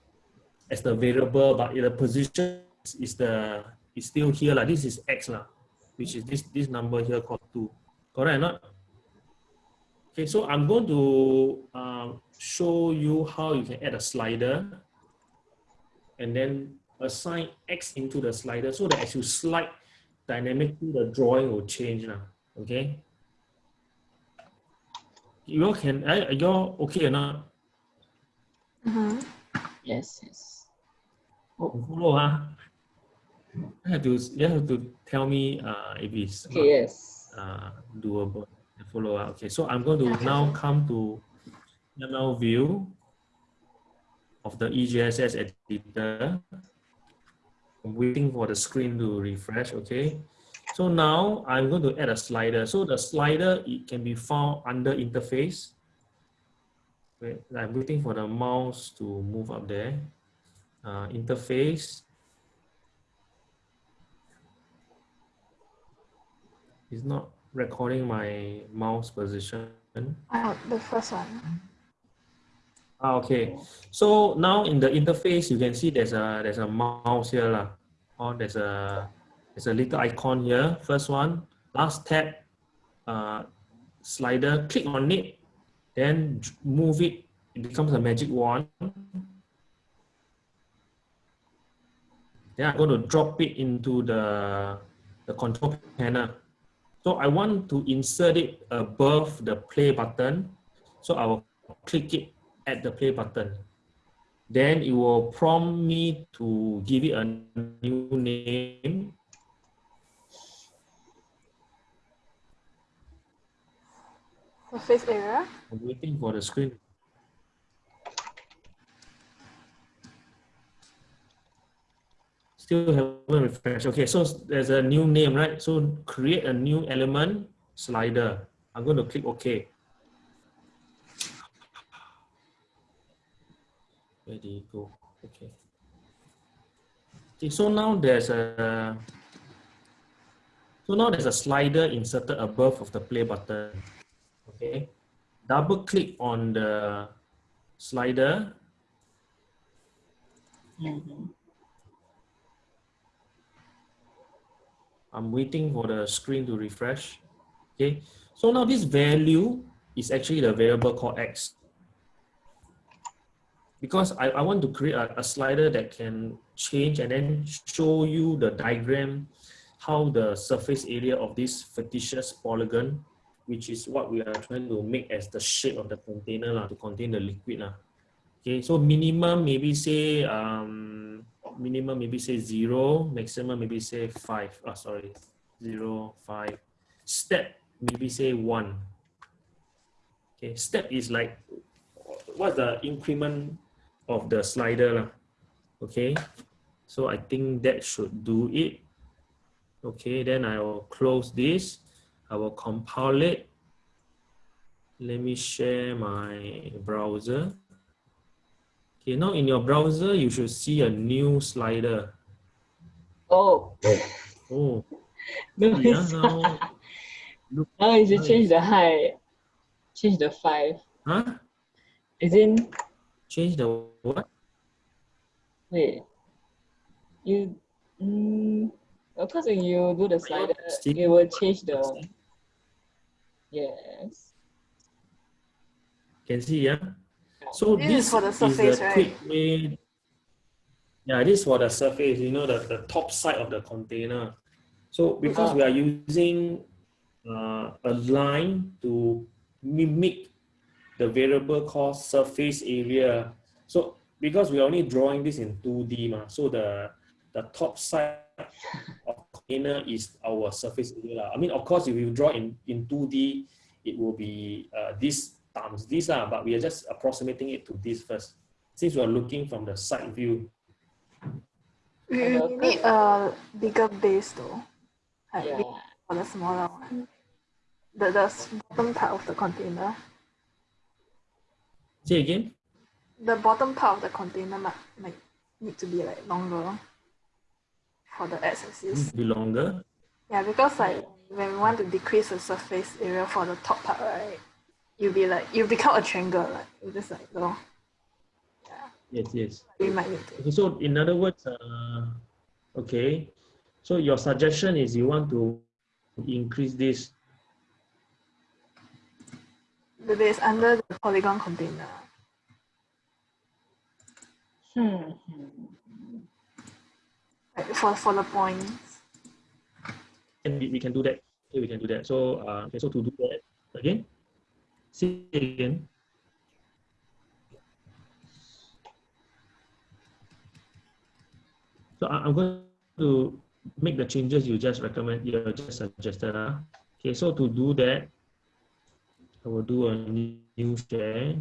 as the variable, but the position is the is still here. Like this is x, lah, which is this this number here called 2. Correct or not? Okay, so I'm going to um, show you how you can add a slider and then assign X into the slider so that as you slide dynamically, the drawing will change now. Okay. You all can, uh, you all okay or not? Mm-hmm. Yes, yes. Follow, huh? You have to, you have to tell me uh, if it's not, Okay, yes. uh, doable. Follow up. Okay, so I'm going to now come to ML view of the EJSS editor. I'm waiting for the screen to refresh. Okay, so now I'm going to add a slider. So the slider it can be found under interface. Wait, I'm waiting for the mouse to move up there. Uh, interface. It's not recording my mouse position. Oh, the first one. Ah, okay. So now in the interface, you can see there's a there's a mouse here lah. Or there's a there's a little icon here. First one, last tab, uh, slider. Click on it, then move it. It becomes a magic wand. Then I'm going to drop it into the the control panel. So I want to insert it above the play button. So I will click it at the play button. Then it will prompt me to give it a new name. Surface area. I'm waiting for the screen. Still haven't refreshed. Okay, so there's a new name, right? So create a new element slider. I'm going to click OK. Where did it go? Okay. Okay, so now there's a so now there's a slider inserted above of the play button. Okay. Double click on the slider. Mhm. I'm waiting for the screen to refresh. Okay. So now this value is actually the variable called X. Because I, I want to create a, a slider that can change and then show you the diagram, how the surface area of this fictitious polygon, which is what we are trying to make as the shape of the container lah, to contain the liquid. lah. Okay, so minimum maybe say um minimum maybe say zero, maximum maybe say five. Oh, sorry, zero, five. Step maybe say one. Okay, step is like what's the increment of the slider. Okay, so I think that should do it. Okay, then I will close this. I will compile it. Let me share my browser. Okay, now in your browser, you should see a new slider. Oh, Oh, (laughs) no, yeah, now, now you should Nice. change the height. Change the five. huh? Is in Change the what? wait. You mm, of course when you do the slider, it will change the yes. Can see, yeah? So This this, is for the is surface, the right? quick way. Yeah, this is for the surface, you know, the, the top side of the container. So because we are using uh, a line to mimic the variable called surface area. So because we're only drawing this in 2D, ma, so the the top side of container is our surface area. I mean, of course, if you draw in, in 2D, it will be uh, this times this, uh, but we are just approximating it to this first. Since we're looking from the side view. We, we need a bigger base though. Like Yeah. for the smaller one. The, the bottom part of the container. Say again? The bottom part of the container might, might need to be like longer for the x-axis. Be longer. Yeah, because like when we want to decrease the surface area for the top part, right? You'll be like you become a triangle, like you just like go. Yes, yes. We might need to. Okay, so in other words, uh, okay, so your suggestion is you want to increase this. The base under the polygon container. Hmm. Like for for the points. And we, we can do that. Okay, we can do that. So, uh, okay, so to do that again, see again. So I'm going to make the changes you just recommend, you just suggested. Uh. Okay, so to do that, I will do a new share.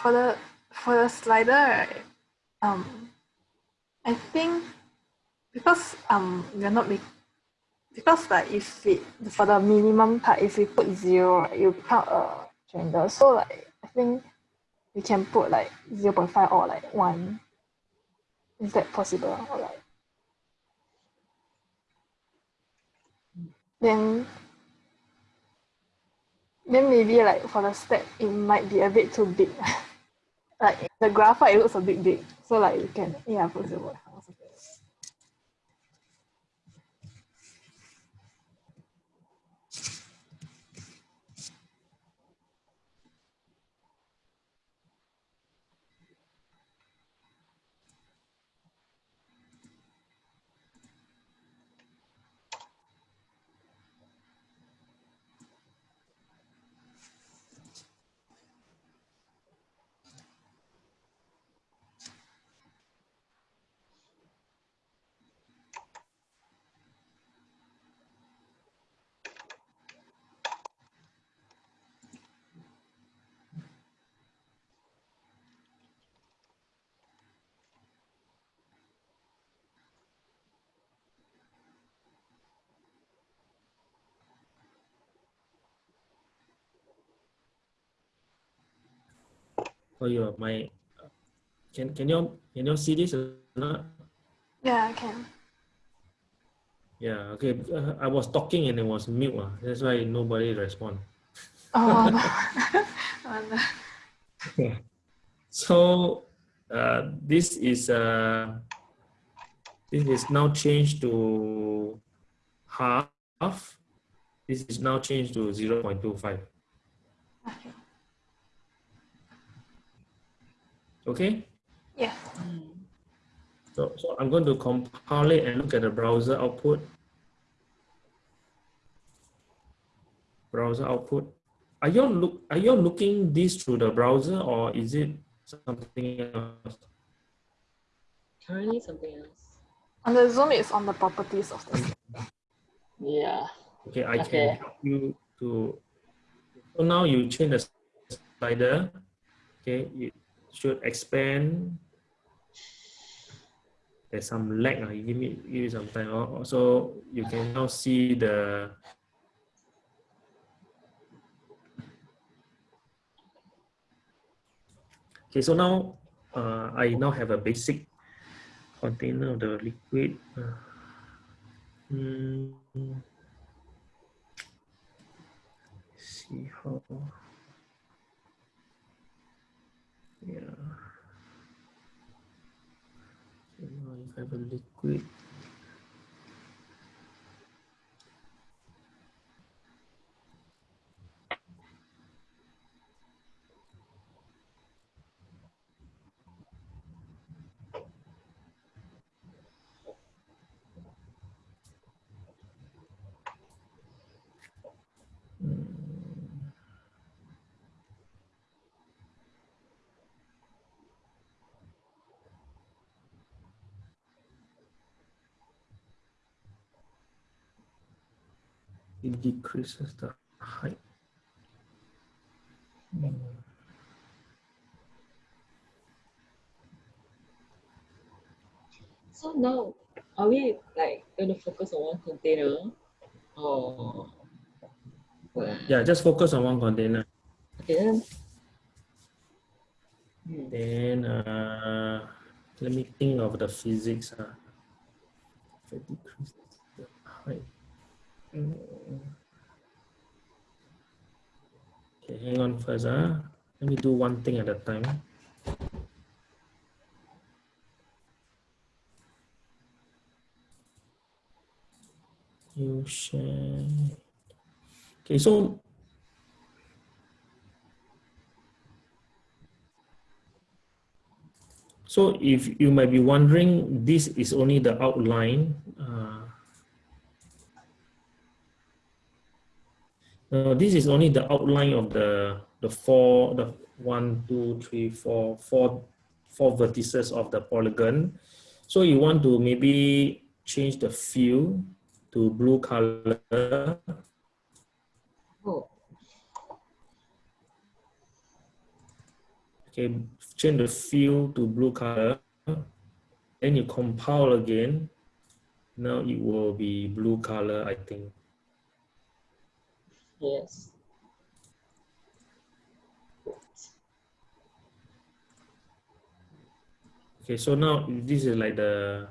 For the for the slider, um, I think because um we're not make because like if it for the minimum part, if we put zero, right, you become a triangle. So like I think we can put like zero point five or like one. Is that possible? Or like then then maybe like for the step it might be a bit too big. (laughs) like the graphite it looks a bit big. So like you can yeah Oh, you my can can you can you see this or not? Yeah, I can. Yeah, okay. Uh, I was talking and it was mute. Uh. That's why nobody respond. Oh, no. oh, no. So uh, this is uh, this is now changed to half. This is now changed to 0 0.25. Okay. Okay. Yeah. So, so I'm going to compile it and look at the browser output. Browser output. Are you look are you looking this through the browser or is it something else? Currently something else. On the Zoom, it's on the properties of the. Yeah. Okay, I Okay. can help you to. So now you change the slider. Okay, it should expand. There's some lag. Uh, give me give me some time. Oh, So you can now see the. Okay, so now uh, I now have a basic container of the liquid. Uh, hmm. see how yeah. So now if I have a liquid it decreases the height. So now, are we like going to focus on one container? Or? Yeah, just focus on one container. Okay then. Hmm. Then uh, let me think of the physics. Uh. If I decrease. Okay, hang on first. Uh. Let me do one thing at a time. You share. Okay, so So if you might be wondering, this is only the outline. Uh, no, this is only the outline of the the four, the one, two, three, four, four, four vertices of the polygon. So you want to maybe change the fill to blue color. Oh, Okay, change the fill to blue color. Then you compile again. Now it will be blue color, I think. Yes. Okay, so now this is like the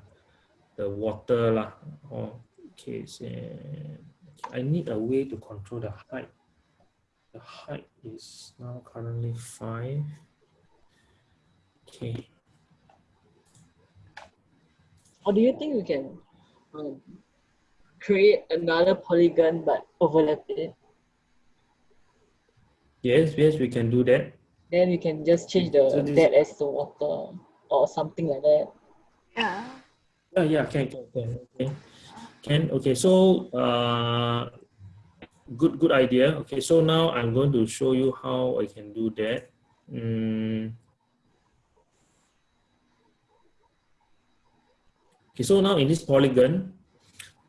the water lah. Oh, okay, so I need a way to control the height. The height is now currently five. Okay. Or do you think we can um, create another polygon but overlap it? Yes, yes, we can do that. Then we can just change the So this- that as the water or something like that. Yeah. Yeah, yeah, can, can, can, okay. Can, okay, so, uh, good, good idea. Okay, so now I'm going to show you how I can do that. Mm. Okay, so now in this polygon,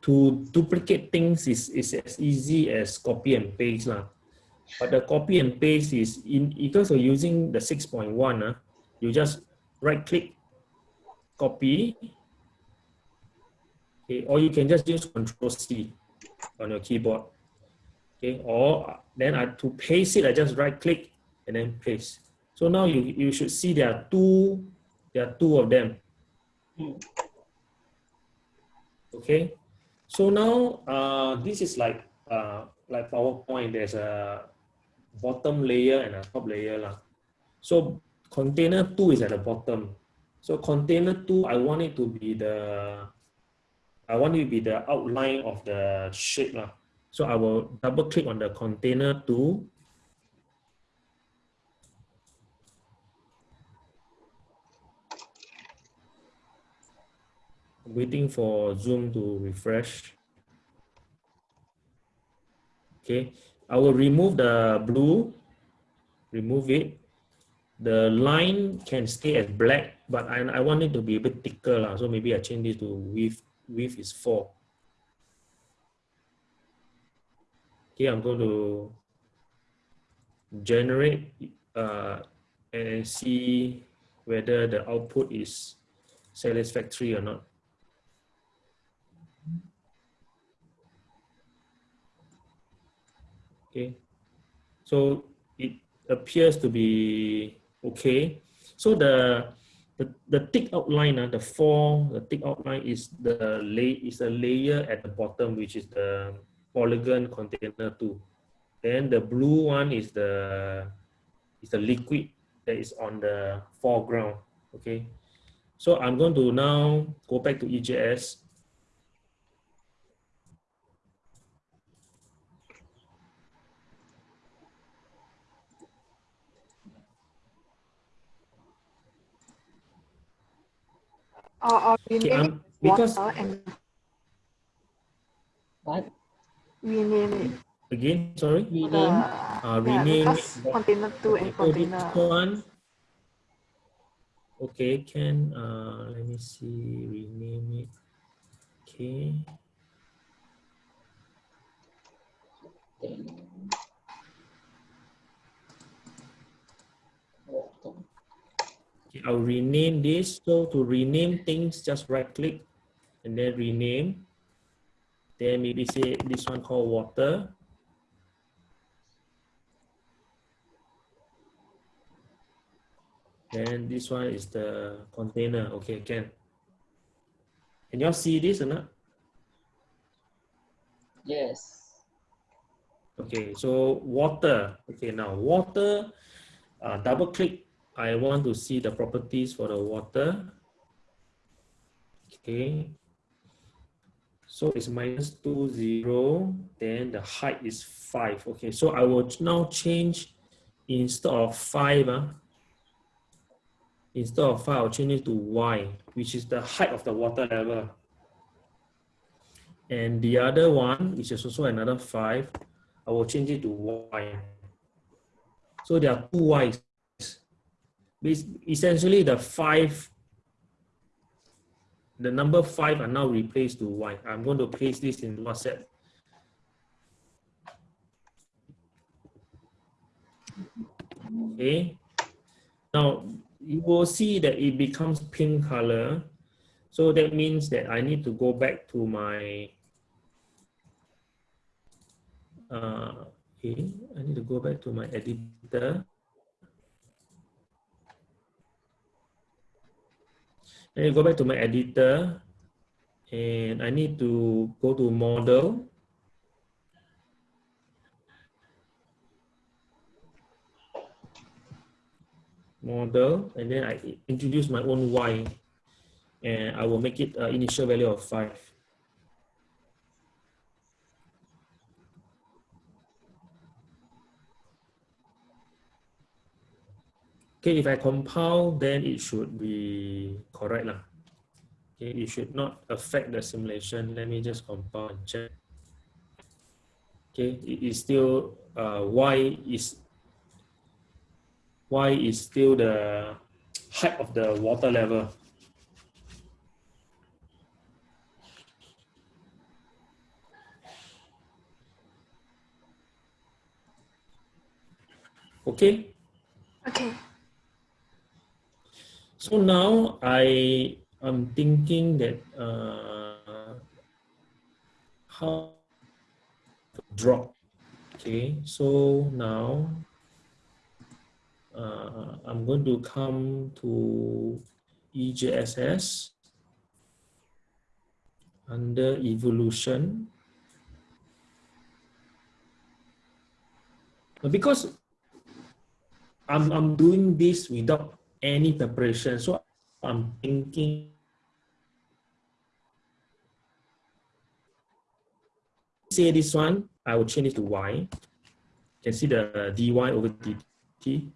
to duplicate things is, is as easy as copy and paste lah. But the copy and paste is in because of using the 6.1, uh, you just right click, copy, okay, or you can just use Control C on your keyboard. Okay, or then I to paste it, I just right click and then paste. So now you, you should see there are two, there are two of them. Okay, so now uh, this is like uh, like PowerPoint. There's a bottom layer and a top layer lah. So container two is at the bottom. So container two, I want it to be the, I want it to be the outline of the shape lah. So I will double click on the container two. Waiting for Zoom to refresh. Okay, I will remove the blue, remove it. The line can stay as black, but I, I want it to be a bit thicker, lah. so maybe I change this to width, width is four. Okay, I'm going to generate uh, and see whether the output is satisfactory or not. Okay, so it appears to be okay. So the the, the thick outline, uh, the four, the thick outline is the lay is a layer at the bottom, which is the polygon container two. Then the blue one is the is the liquid that is on the foreground. Okay, so I'm going to now go back to EJS. Or, or Okay, rename um, it because water and What? rename it. again, sorry, We name. uh, yeah, rename because it. container two and Okay, so container. one. Okay, can uh let me see, rename it. Okay, Then- Water. okay, I'll rename this. So to rename things, just right click and then rename. Then maybe say this one called water. Then this one is the container. Okay, can. Can y'all see this or not? Yes. Okay, so water. Okay, now water, uh, double click. I want to see the properties for the water. Okay. So it's minus two zero, then the height is five. Okay, so I will now change instead of five, uh, instead of five, I'll change it to Y, which is the height of the water level. And the other one, which is also another five, I will change it to Y. So there are two Ys. Bas- Essentially, the five, the number five are now replaced to Y. I'm going to paste this in WhatsApp. Okay. Now, you will see that it becomes pink color. So that means that I need to go back to my uh, okay, I need to go back to my editor. Then you go back to my editor and I need to go to model. Model and then I introduce my own Y and I will make it initial value of five. Okay, if I compile, then it should be correct. Lah. Okay, it should not affect the simulation. Let me just compile and check. Okay, it is still uh, y is y is still the height of the water level. Okay. Okay. So now I am thinking that uh, how to drop. Okay, so now uh, I'm going to come to EJSS under evolution. Because I'm, I'm doing this without any preparation. So I'm thinking say this one, I will change it to Y. You can see the dy over dt.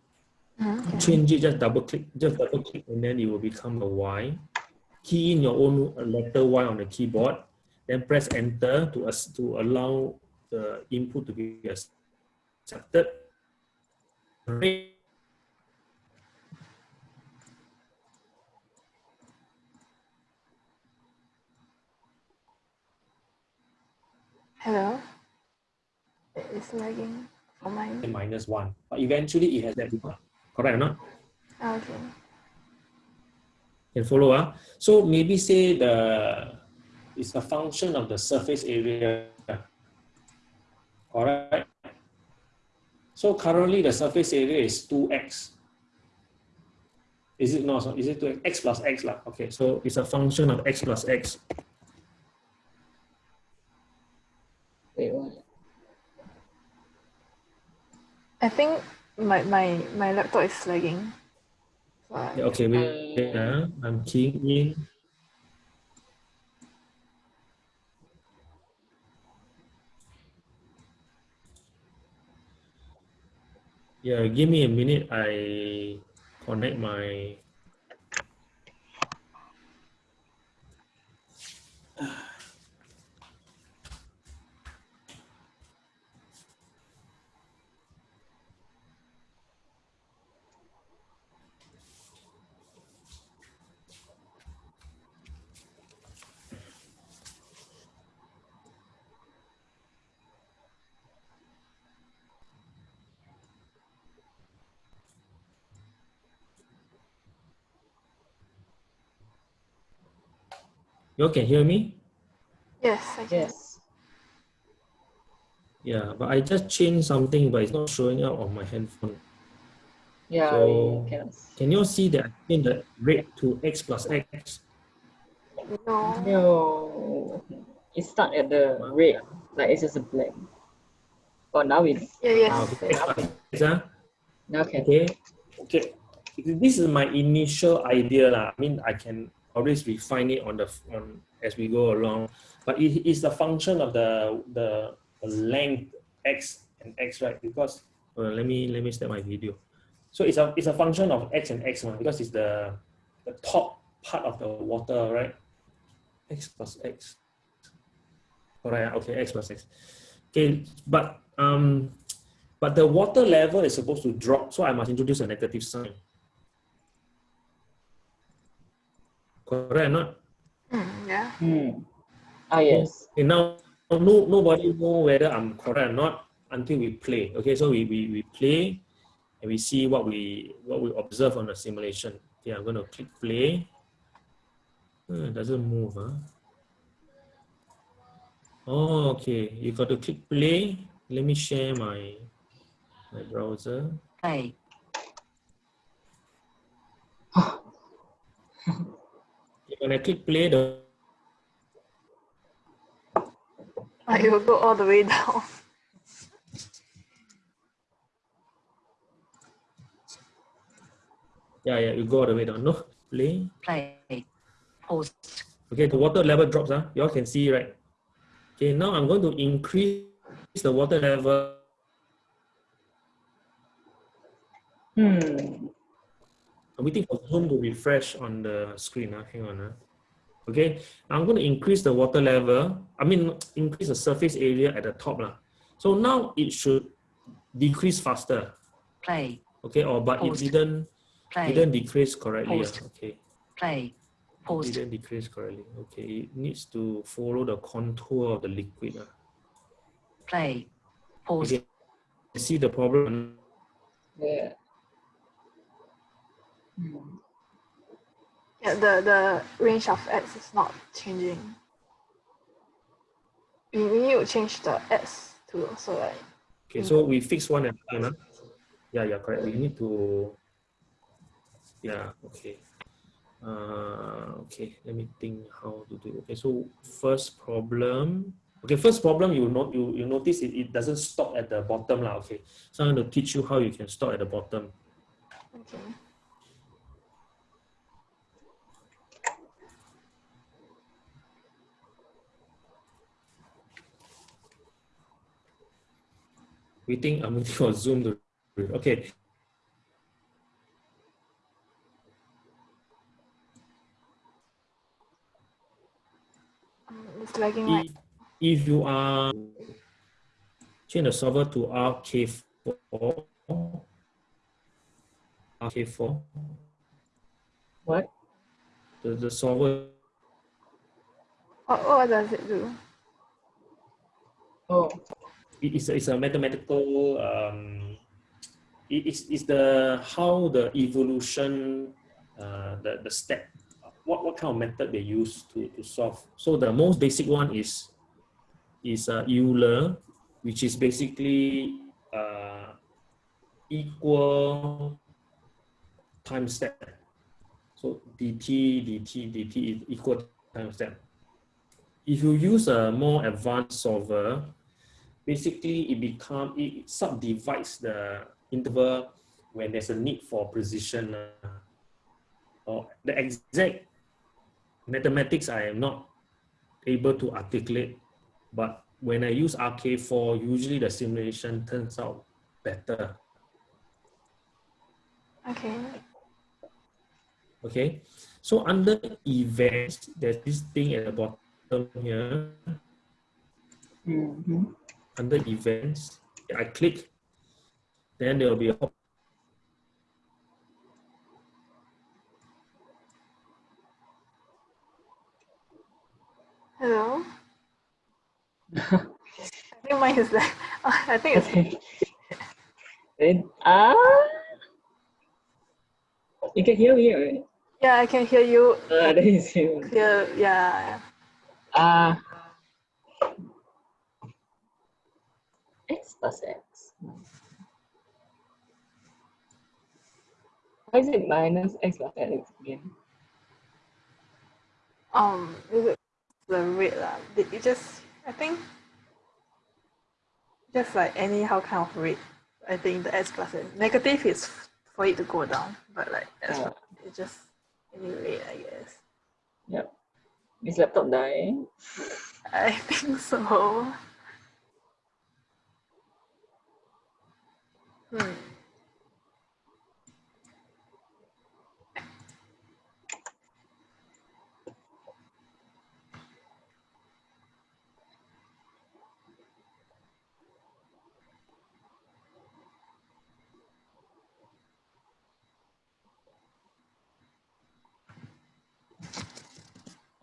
Mhm. Change it, just double click, just double click, and then it will become a Y. Key in your own letter Y on the keyboard, then press enter to, us to allow the input to be accepted. Hello. It is lagging for mine. and minus one. But eventually it has that. Correct or not? Okay. Can follow ah. So maybe say the it's a function of the surface area. Alright. So currently the surface area is 2x. Is it not? Is it 2x x plus x lah? Okay, so it's a function of x plus x. Wait, what? I think my my my laptop is lagging. So I- Yeah, okay, wait, wait, ah. I'm keying in. Yeah, give me a minute. I connect my. You all can hear me? Yes, I can. Yes. Yeah, but I just changed something, but it's not showing up on my handphone. Yeah, So- we Can you all see that I changed the rate to x plus x? No. No. It start at the red, like it's just a black. Oh, now we Yeah, Ah, yes. okay, x plus x, ah. now can. Okay, okay. This is my initial idea lah. I mean, I can always refine it on the on as we go along, but it is a function of the the, the length x and x, right? Because uh, let me let me start my video. So it's a it's a function of x and x one because it's the the top part of the water, right? X plus x. Alright, okay, x plus x. Okay, but um, but the water level is supposed to drop, so I must introduce a negative sign. Correct or not? Mm, yeah. Hmm. Ah, yes. Okay, now no nobody know whether I'm correct or not until we play. Okay, so we, we, we play and we see what we what we observe on the simulation. Okay, I'm gonna click play. Hmm, it doesn't move, huh? Oh, okay. You got to click play. Let me share my my browser. Play. (laughs) when I click play, the Like it will go all the way (laughs) down. yeah, yeah, you go all the way down. No, play. play, pause, Okay, the water level drops. Huh? You all can see, right? Okay, now I'm going to increase the water level. Hmm. I'm waiting for Zoom to refresh on the screen. Huh? Hang on. Huh? Okay, I'm going to increase the water level. I mean, increase the surface area at the top. Lah. So now it should decrease faster. play, Okay, or but it didn't play, didn't decrease correctly. Paused. ah. Okay. play, paused, didn't decrease correctly. Okay, it needs to follow the contour of the liquid. ah. play, paused, Okay. See the problem? Yeah. Hmm. Yeah, the, the range of x is not changing. We, we need to change the x too, so like Okay, so we fix one at a time. ah. Yeah, yeah, correct. We need to. Yeah, okay. Uh, okay, let me think how to do. Okay, so first problem. Okay, first problem you not you you notice it, it doesn't stop at the bottom lah. Okay, so I'm going to teach you how you can stop at the bottom. okay. Waiting, I'm waiting for Zoom to. Okay, Um, it's lagging right. if, if you are change the solver to RK4, RK4, What? the, the solver What, what does it do? Oh. It- it's, a- it's a mathematical um, it's, it's the how the evolution uh, the, the step what, what kind of method they use to, to solve. So the most basic one is is uh, Euler which is basically uh, equal time step. So dt dt dt is equal time step. If you use a more advanced solver basically it become it subdivides the interval when there's a need for precision uh, or the exact mathematics I am not able to articulate but when I use RK4 usually the simulation turns out better Okay. okay so under events there's this thing at the bottom here Mm-hmm. Under events, I click, then there will be a pop- Hello? (laughs) I think mine is like, (laughs) I think it's Okay. then ah, you can hear me, right? Yeah, I can hear you. Ah, (laughs) that is you. Clear. Yeah. Ah. X plus X. Why is it minus X plus X again? Um, is it the rate lah? Did it just? I think. Just like anyhow kind of rate. I think the x plus N. Negative is for it to go down, but like S Ah. plus it's just any rate, I guess. Yep. Is laptop dying? (laughs) I think so. Hmm.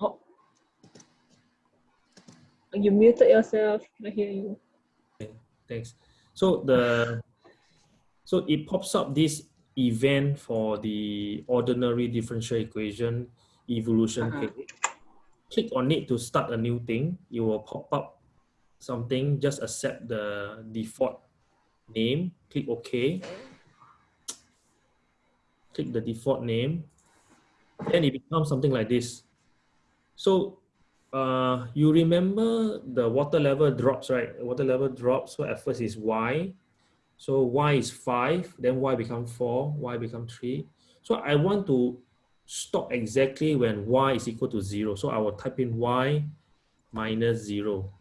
Oh. You muted yourself. I hear you. Thanks. So the so it pops up this event for the ordinary differential equation evolution Uh-huh. case. Click on it to start a new thing. It will pop up something. Just accept the default name. Click OK. Click the default name. Then it becomes something like this. So uh, you remember the water level drops, right? Water level drops. So at first is y. So y is five, then y become four, y become three. So I want to stop exactly when y is equal to zero. So I will type in y minus zero.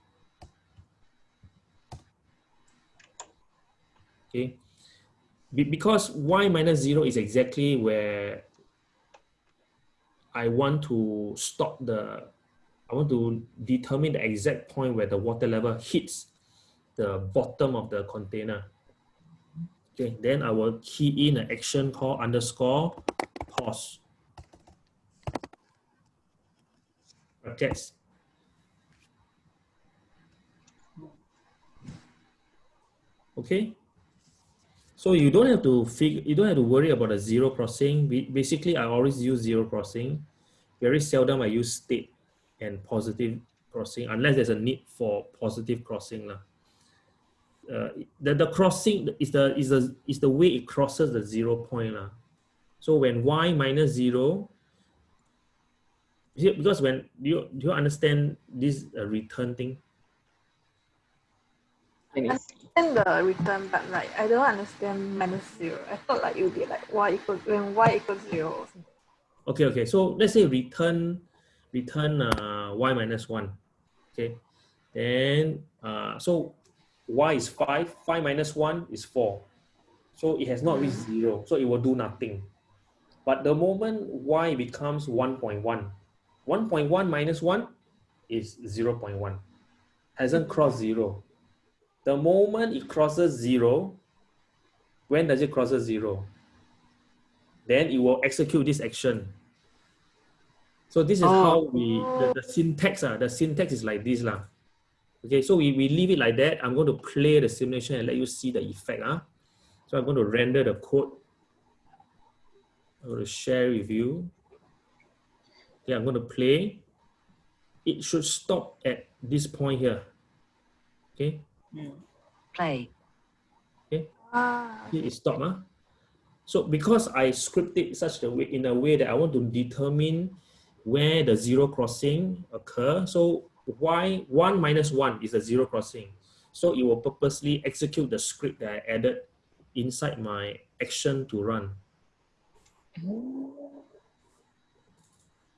Okay. Be- because y minus zero is exactly where I want to stop the, I want to determine the exact point where the water level hits the bottom of the container. Okay, then I will key in an action called underscore pause. Brackets. Okay. So you don't have to figure, you don't have to worry about a zero crossing. Basically, I always use zero crossing. Very seldom I use state and positive crossing unless there's a need for positive crossing. lah. Uh, the, the crossing is the, is, the, is the way it crosses the zero point. lah. So when y minus zero, because when, do you, do you understand this uh, return thing? I understand the return, but like I don't understand minus zero. I thought like it would be like y equals when y equals zero. Okay, okay. So let's say return return uh, y minus one. Okay, then uh, so y is five. Five minus one is four. So it has not reached zero. So it will do nothing. But the moment y becomes 1.1, 1.1 minus 1 is 0.1. Hasn't crossed zero. The moment it crosses zero, when does it crosses zero? Then it will execute this action. So this is how we, the, the syntax, uh, the syntax is like this. lah. Okay, so we, we leave it like that. I'm going to play the simulation and let you see the effect. Uh. So I'm going to render the code. I'm going to share with you. Okay, I'm going to play. It should stop at this point here. Okay, play, Ah, here it stop. Huh? So because I scripted such a way in a way that I want to determine where the zero crossing occur. So y one minus one is a zero crossing. So it will purposely execute the script that I added inside my action to run.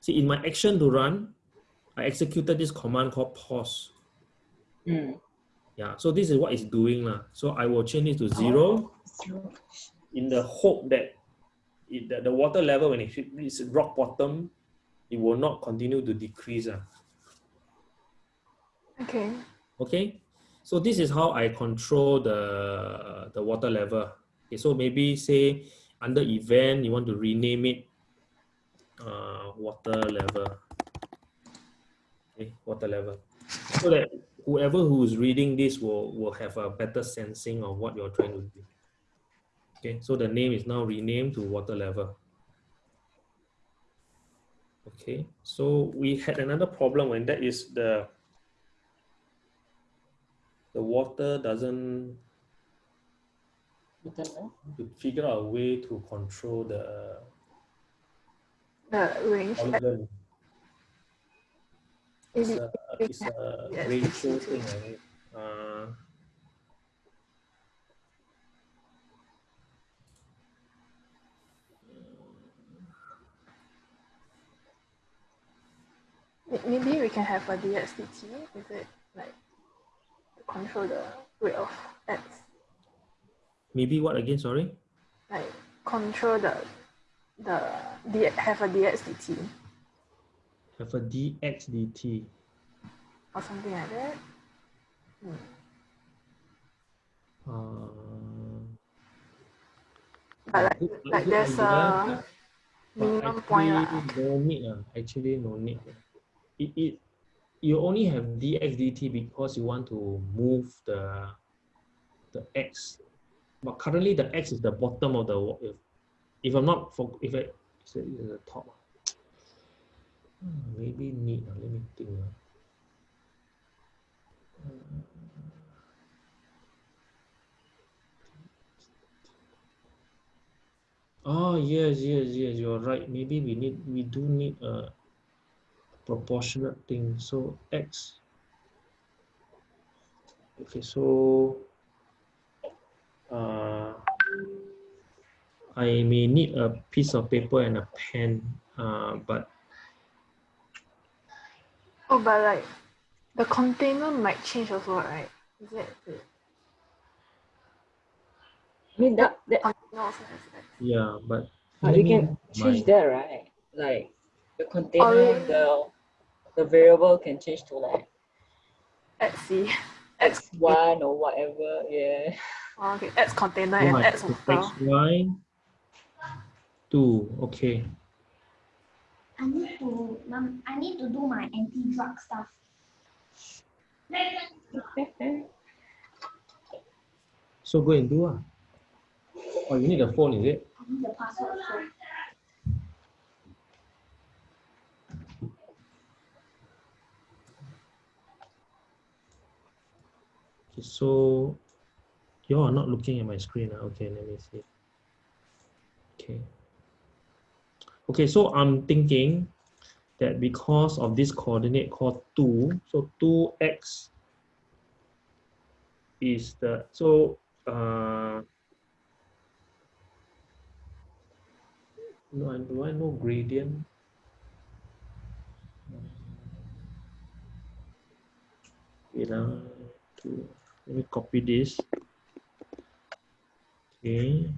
See, in my action to run, I executed this command called pause. Mm. Yeah, so this is what it's doing. lah. So I will change it to zero in the hope that it, that the water level when it hit its rock bottom, it will not continue to decrease. ah. Okay. Okay, so this is how I control the, the water level. Okay, so maybe say under event, you want to rename it uh, water level. Okay, water level. So that whoever who is reading this will, will have a better sensing of what you're trying to do. Okay, so the name is now renamed to water level. Okay, so we had another problem and that is the the water doesn't What the hell? to figure out a way to control the The range. polygon. It's Is a, it's a Yes. ratio thing, right? Uh, maybe we can have a DXDT. Is it like to control the rate of X? maybe what again? Sorry. Like control the the D, have a DXDT Have a dx dt. or something like that. Hmm. Uh, But like, good- like good there's idea, a minimum point actually No need. ah. Actually, no need. It, it, you only have dx dt because you want to move the the x. But currently, the x is the bottom of the. If, if I'm not for if I is the top. (sighs) Maybe need. ah. Let me think. Oh yes, yes, yes. You're right. Maybe we need we do need a proportionate thing. So x. Okay, so uh, I may need a piece of paper and a pen, uh, but Oh, but like the container might change also, right? Is it I mean that that container also has that? yeah, but but we let can change my- that, right? Like the container, Oh, yeah. the the variable can change to like Let's see. x one or whatever. Yeah. Oh, okay, X container and Right, X so water. X, Y, two, okay. I need to, mom, I need to do my anti-drug stuff. So go and do ah. Oh, you need a phone, is it? I need the password Okay, so you are not looking at my screen. ah. Okay, let me see. Okay. Okay, so I'm thinking that because of this coordinate called 2, so 2x is the, so, uh, no, do I know gradient? Wait, ah, to, let me copy this. Okay.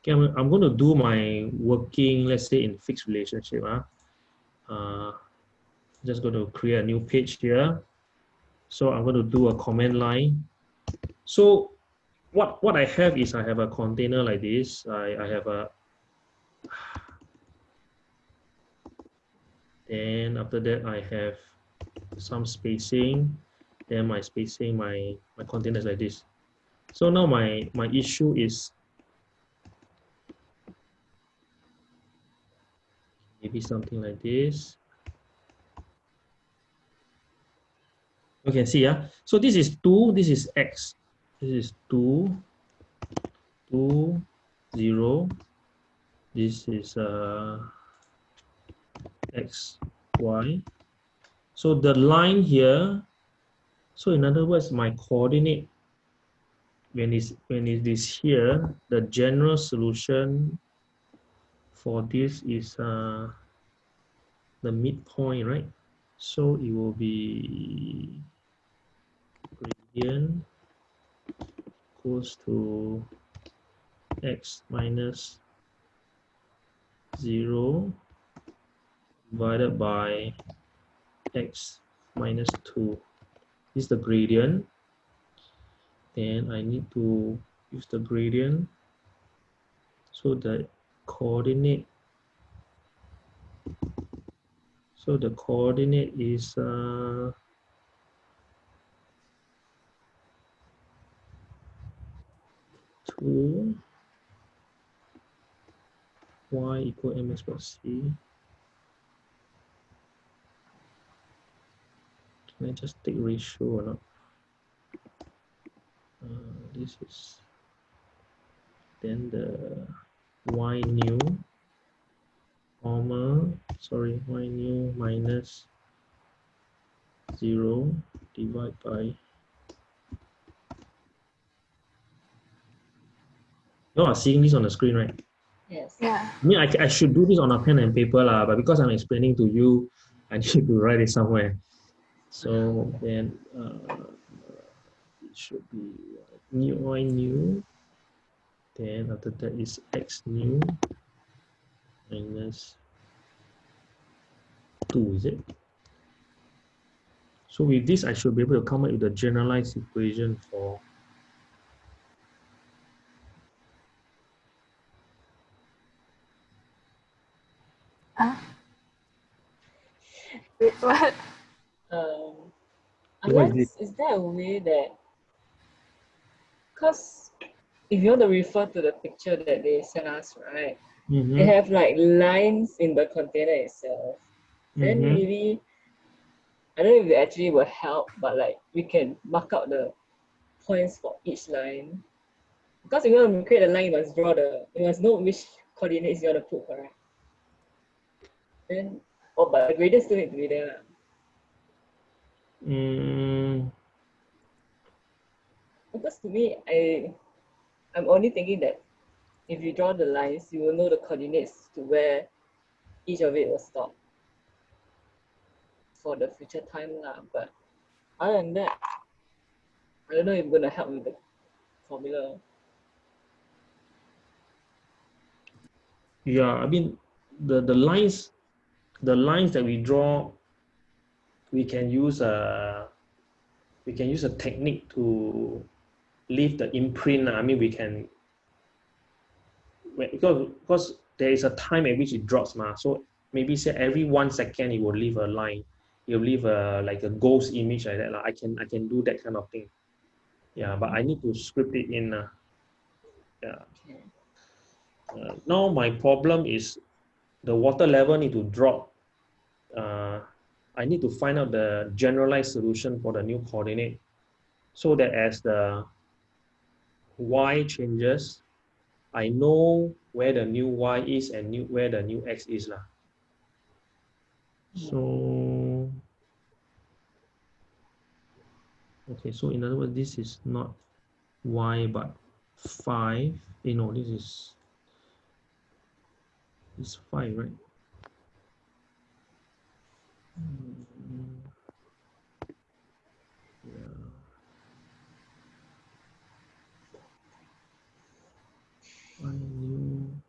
Okay, I'm, I'm going to do my working, let's say in fixed relationship. Huh? Uh, just going to create a new page here. So I'm going to do a command line. So what, what I have is I have a container like this. I, I have a then after that I have some spacing. Then my spacing my my containers like this. So now my my issue is maybe something like this. You can see yeah? So this is 2 this is x. This is 2 2 0 this is uh x y. So the line here so in other words my coordinate when it's when it is here the general solution for this is uh the midpoint right? So it will be gradient equals to x minus 0 divided by x minus 2 this is the gradient. Then I need to use the gradient. So the coordinate so the coordinate is uh, two y equal mx plus c Can I just take ratio or not? Uh, this is then the y new comma sorry y new minus zero divide by you are seeing this on the screen right Yes. Yeah. I mean I, I should do this on a pen and paper lah, but because I'm explaining to you I need to write it somewhere so then uh, it should be new y new then after that is x new minus 2 is it so with this I should be able to come up with the generalized equation for Huh? Wait, what? Um, unless, is there a way that, because if you want to refer to the picture that they sent us, right, Mhm, they have like lines in the container itself. Then mhm. maybe, I don't know if it actually will help, but like we can mark out the points for each line. Because if you want to create a line, you must draw the, you must know which coordinates you want to put, correct? Then, oh, but the gradient still need to be there. Mm, Because to me, I, I'm only thinking that if you draw the lines, you will know the coordinates to where each of it will stop for the future time lah. But other than that, I don't know if it's gonna help with the formula. yeah, I mean, the, the lines, the lines that we draw, we can use a, we can use a technique to leave the imprint. I mean, we can, because, because there is a time at which it drops, ma. So maybe say every one second it will leave a line. It will leave a like a ghost image like that. lah. I can I can do that kind of thing. Yeah, but I need to script it in. Uh, yeah. Uh, now my problem is the water level need to drop. Uh, I need to find out the generalized solution for the new coordinate so that as the y changes, I know where the new y is and new where the new x is. lah. So, okay, so in other words, this is not y but 5. Eh, you know, this is it's 5, right? Mm, Yeah. One new.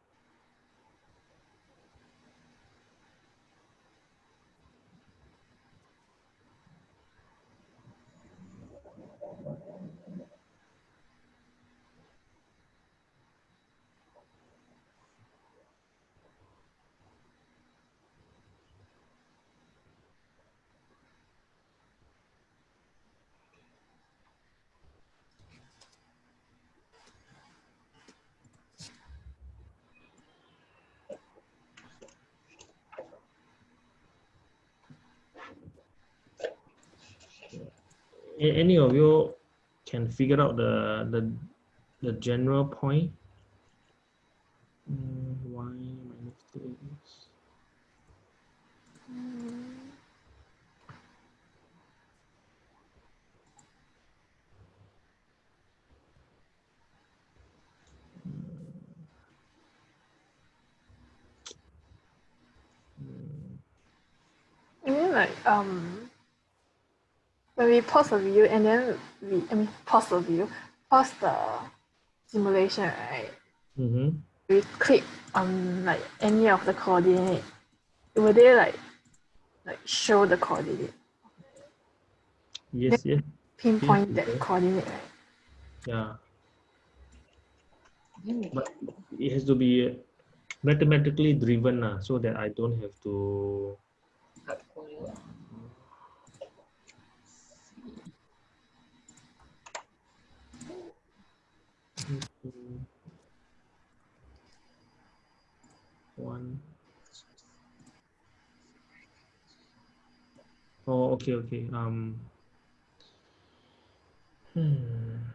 A- Any of you can figure out the the the general point? Mm, y minus 2x. I mean like um when we pause the video and then we I mean pause the video, pause the simulation, right? Mm-hmm. We click on like any of the coordinate. Will they like like show the coordinate? Yes, yes, Pinpoint Mhm. that coordinate, right? yeah. But it has to be mathematically driven uh, so that I don't have to cut corner. One. Oh, okay, okay. Um. Hmm.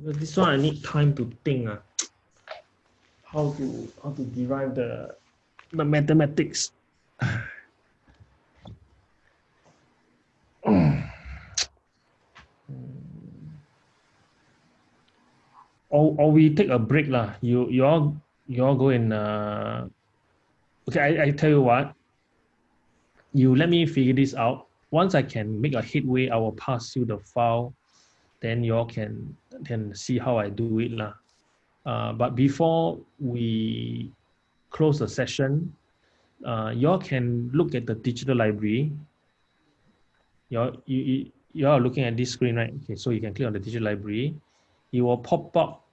This one I need time to think. Uh, how to how to derive the the mathematics. or, or we take a break lah. You you all you all go and uh, okay. I, I tell you what. You let me figure this out. Once I can make a headway, I will pass you the file. Then you all can can see how I do it lah. Uh, but before we close the session, uh, you all can look at the digital library. You all, you, you, you all are looking at this screen, right? Okay, so you can click on the digital library. It will pop up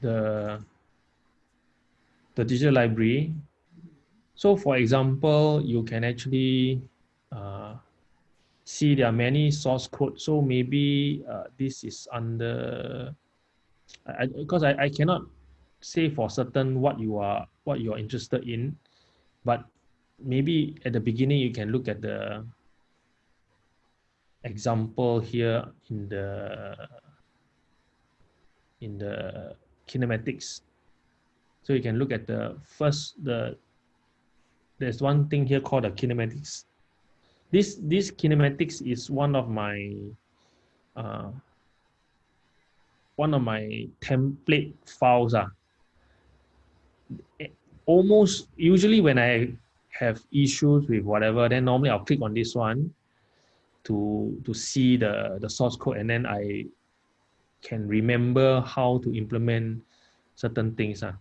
the, the digital library. So for example, you can actually see there are many source code. So maybe uh, this is under, because I, I cannot say for certain what you are, what you are interested in, but maybe at the beginning you can look at the example here in the in the kinematics. So you can look at the first the there's one thing here called the kinematics. This this kinematics is one of my uh, one of my template files. Uh. Almost usually when I have issues with whatever, then normally I'll click on this one to to see the the source code and then I can remember how to implement certain things. Uh.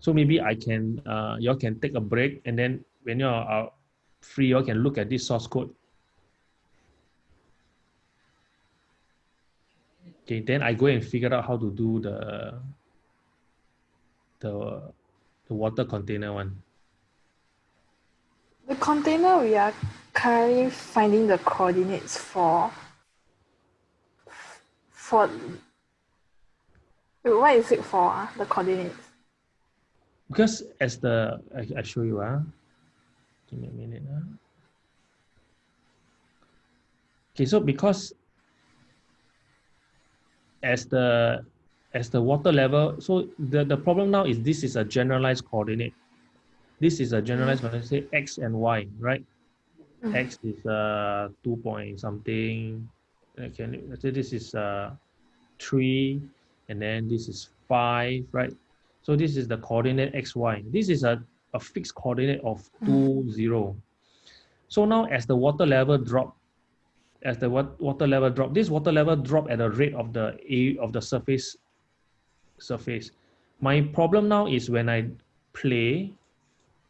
So maybe I can, uh, y'all can take a break and then when you're free, y'all can look at this source code. Okay, then I go and figure out how to do the, the, the water container one. The container we are currently finding the coordinates for for what is it for uh, the coordinates? Because as the I, I show you ah, uh, give me a minute ah. Uh. Okay, so because as the as the water level, so the, the problem now is this is a generalized coordinate. This is a generalized coordinate, say x and y, right? Mm. X is uh two point something. Okay, let's say this is uh three, and then this is five, right? So this is the coordinate xy. This is a, a fixed coordinate of two, mm. zero. So now as the water level drop, as the water level drop, this water level drop at the rate of the a of the surface surface. My problem now is when I play.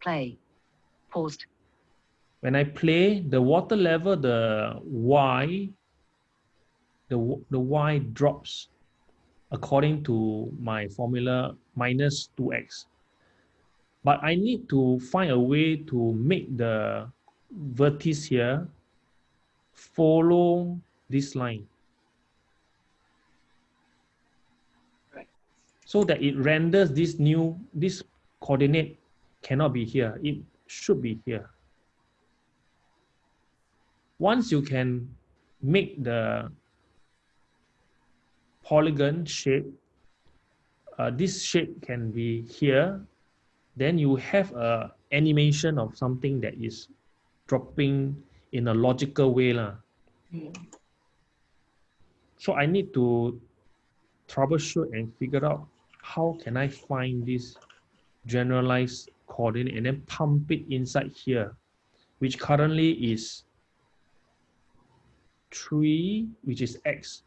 Play. Paused. When I play, the water level, the y, the, the y drops according to my formula minus 2x. But I need to find a way to make the vertex here follow this line. Right. So that it renders this new, this coordinate cannot be here. It should be here. Once you can make the polygon shape, uh, this shape can be here, then you have a animation of something that is dropping in a logical way. Lah. So I need to troubleshoot and figure out how can I find this generalized coordinate and then pump it inside here, which currently is 3, which is x,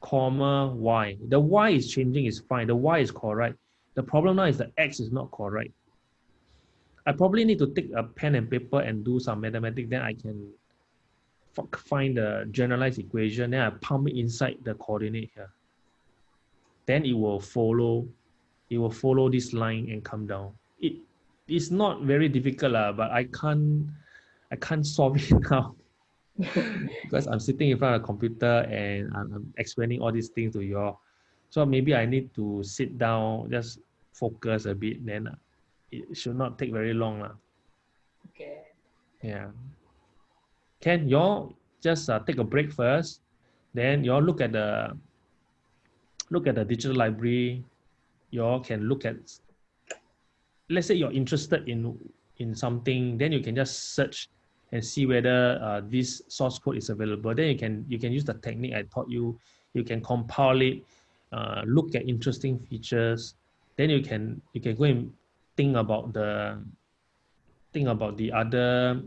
comma y. The y is changing is fine. The y is correct. The problem now is the x is not correct. I probably need to take a pen and paper and do some mathematics. Then I can find the generalized equation. Then I pump it inside the coordinate here. Then it will follow. It will follow this line and come down. It is not very difficult, uh, but I can't. I can't (laughs) solve it now. (laughs) because I'm sitting in front of a computer and I'm, I'm, explaining all these things to you all. So maybe I need to sit down, just focus a bit, then it should not take very long. Uh. Okay. Yeah. Can you all just uh, take a break first? Then you all look at the look at the digital library. You all can look at let's say you're interested in in something, then you can just search and see whether uh, this source code is available. Then you can you can use the technique I taught you. You can compile it, uh, look at interesting features. Then you can you can go and think about the think about the other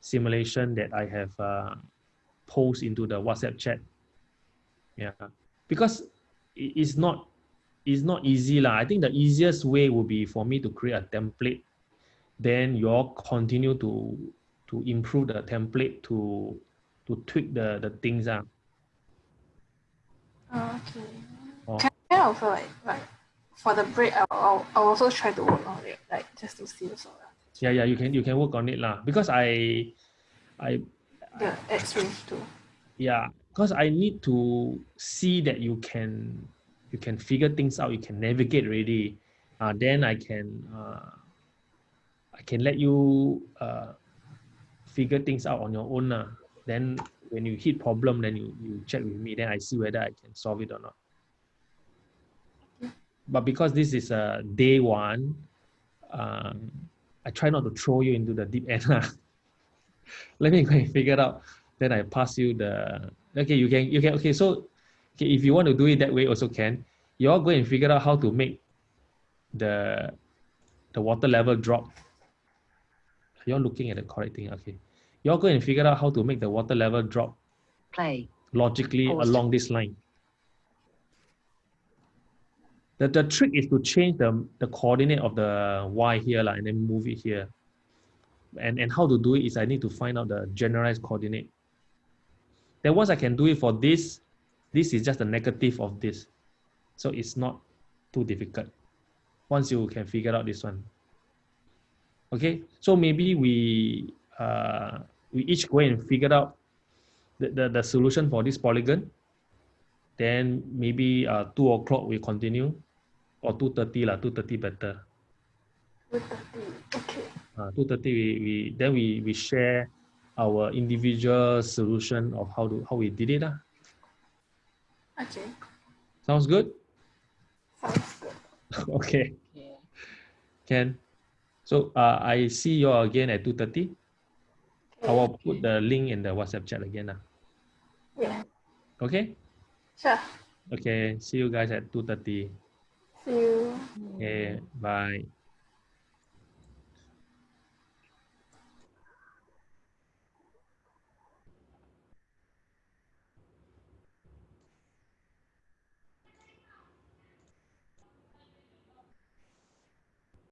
simulation that I have uh, into the WhatsApp chat. Yeah, because it's not it's not easy lah. I think the easiest way would be for me to create a template. Then you all continue to to improve the template to to tweak the the things ah. Oh, okay. Can I also like like for the break I'll, I'll, I'll also try to work on it like just to see also. Yeah, yeah, you can you can work on it lah because I I The X range too. yeah because i need to see that you can you can figure things out you can navigate already uh, then i can uh, i can let you uh, figure things out on your own uh. then when you hit problem then you you check with me then i see whether i can solve it or not but because this is a day one um, i try not to throw you into the deep end (laughs) let me go and figure it out. Then I pass you the okay you can you can okay so okay if you want to do it that way also can. You all go and figure out how to make the the water level drop. You're looking at the correct thing okay. You all go and figure out how to make the water level drop Play. logically along this line the, the trick is to change the, the coordinate of the y here lah, and then move it here and and how to do it is I need to find out the generalized coordinate then once I can do it for this, this is just a negative of this. So it's not too difficult. Once you can figure out this one. Okay, so maybe we uh, we each go and figure out the, the, the solution for this polygon. Then maybe uh, 2 o'clock we continue or 2.30 lah, 2.30 better. Two thirty. Okay. Uh, 2.30 we, we, then we, we share our individual solution of how to how we did it. lah. Okay. Sounds good? Sounds good. (laughs) okay, Yeah. can. So uh, I see you again at 2.30. I will put the link in the WhatsApp chat again. lah. Yeah. Okay? Sure. Okay, see you guys at 2.30. You. Okay, bye.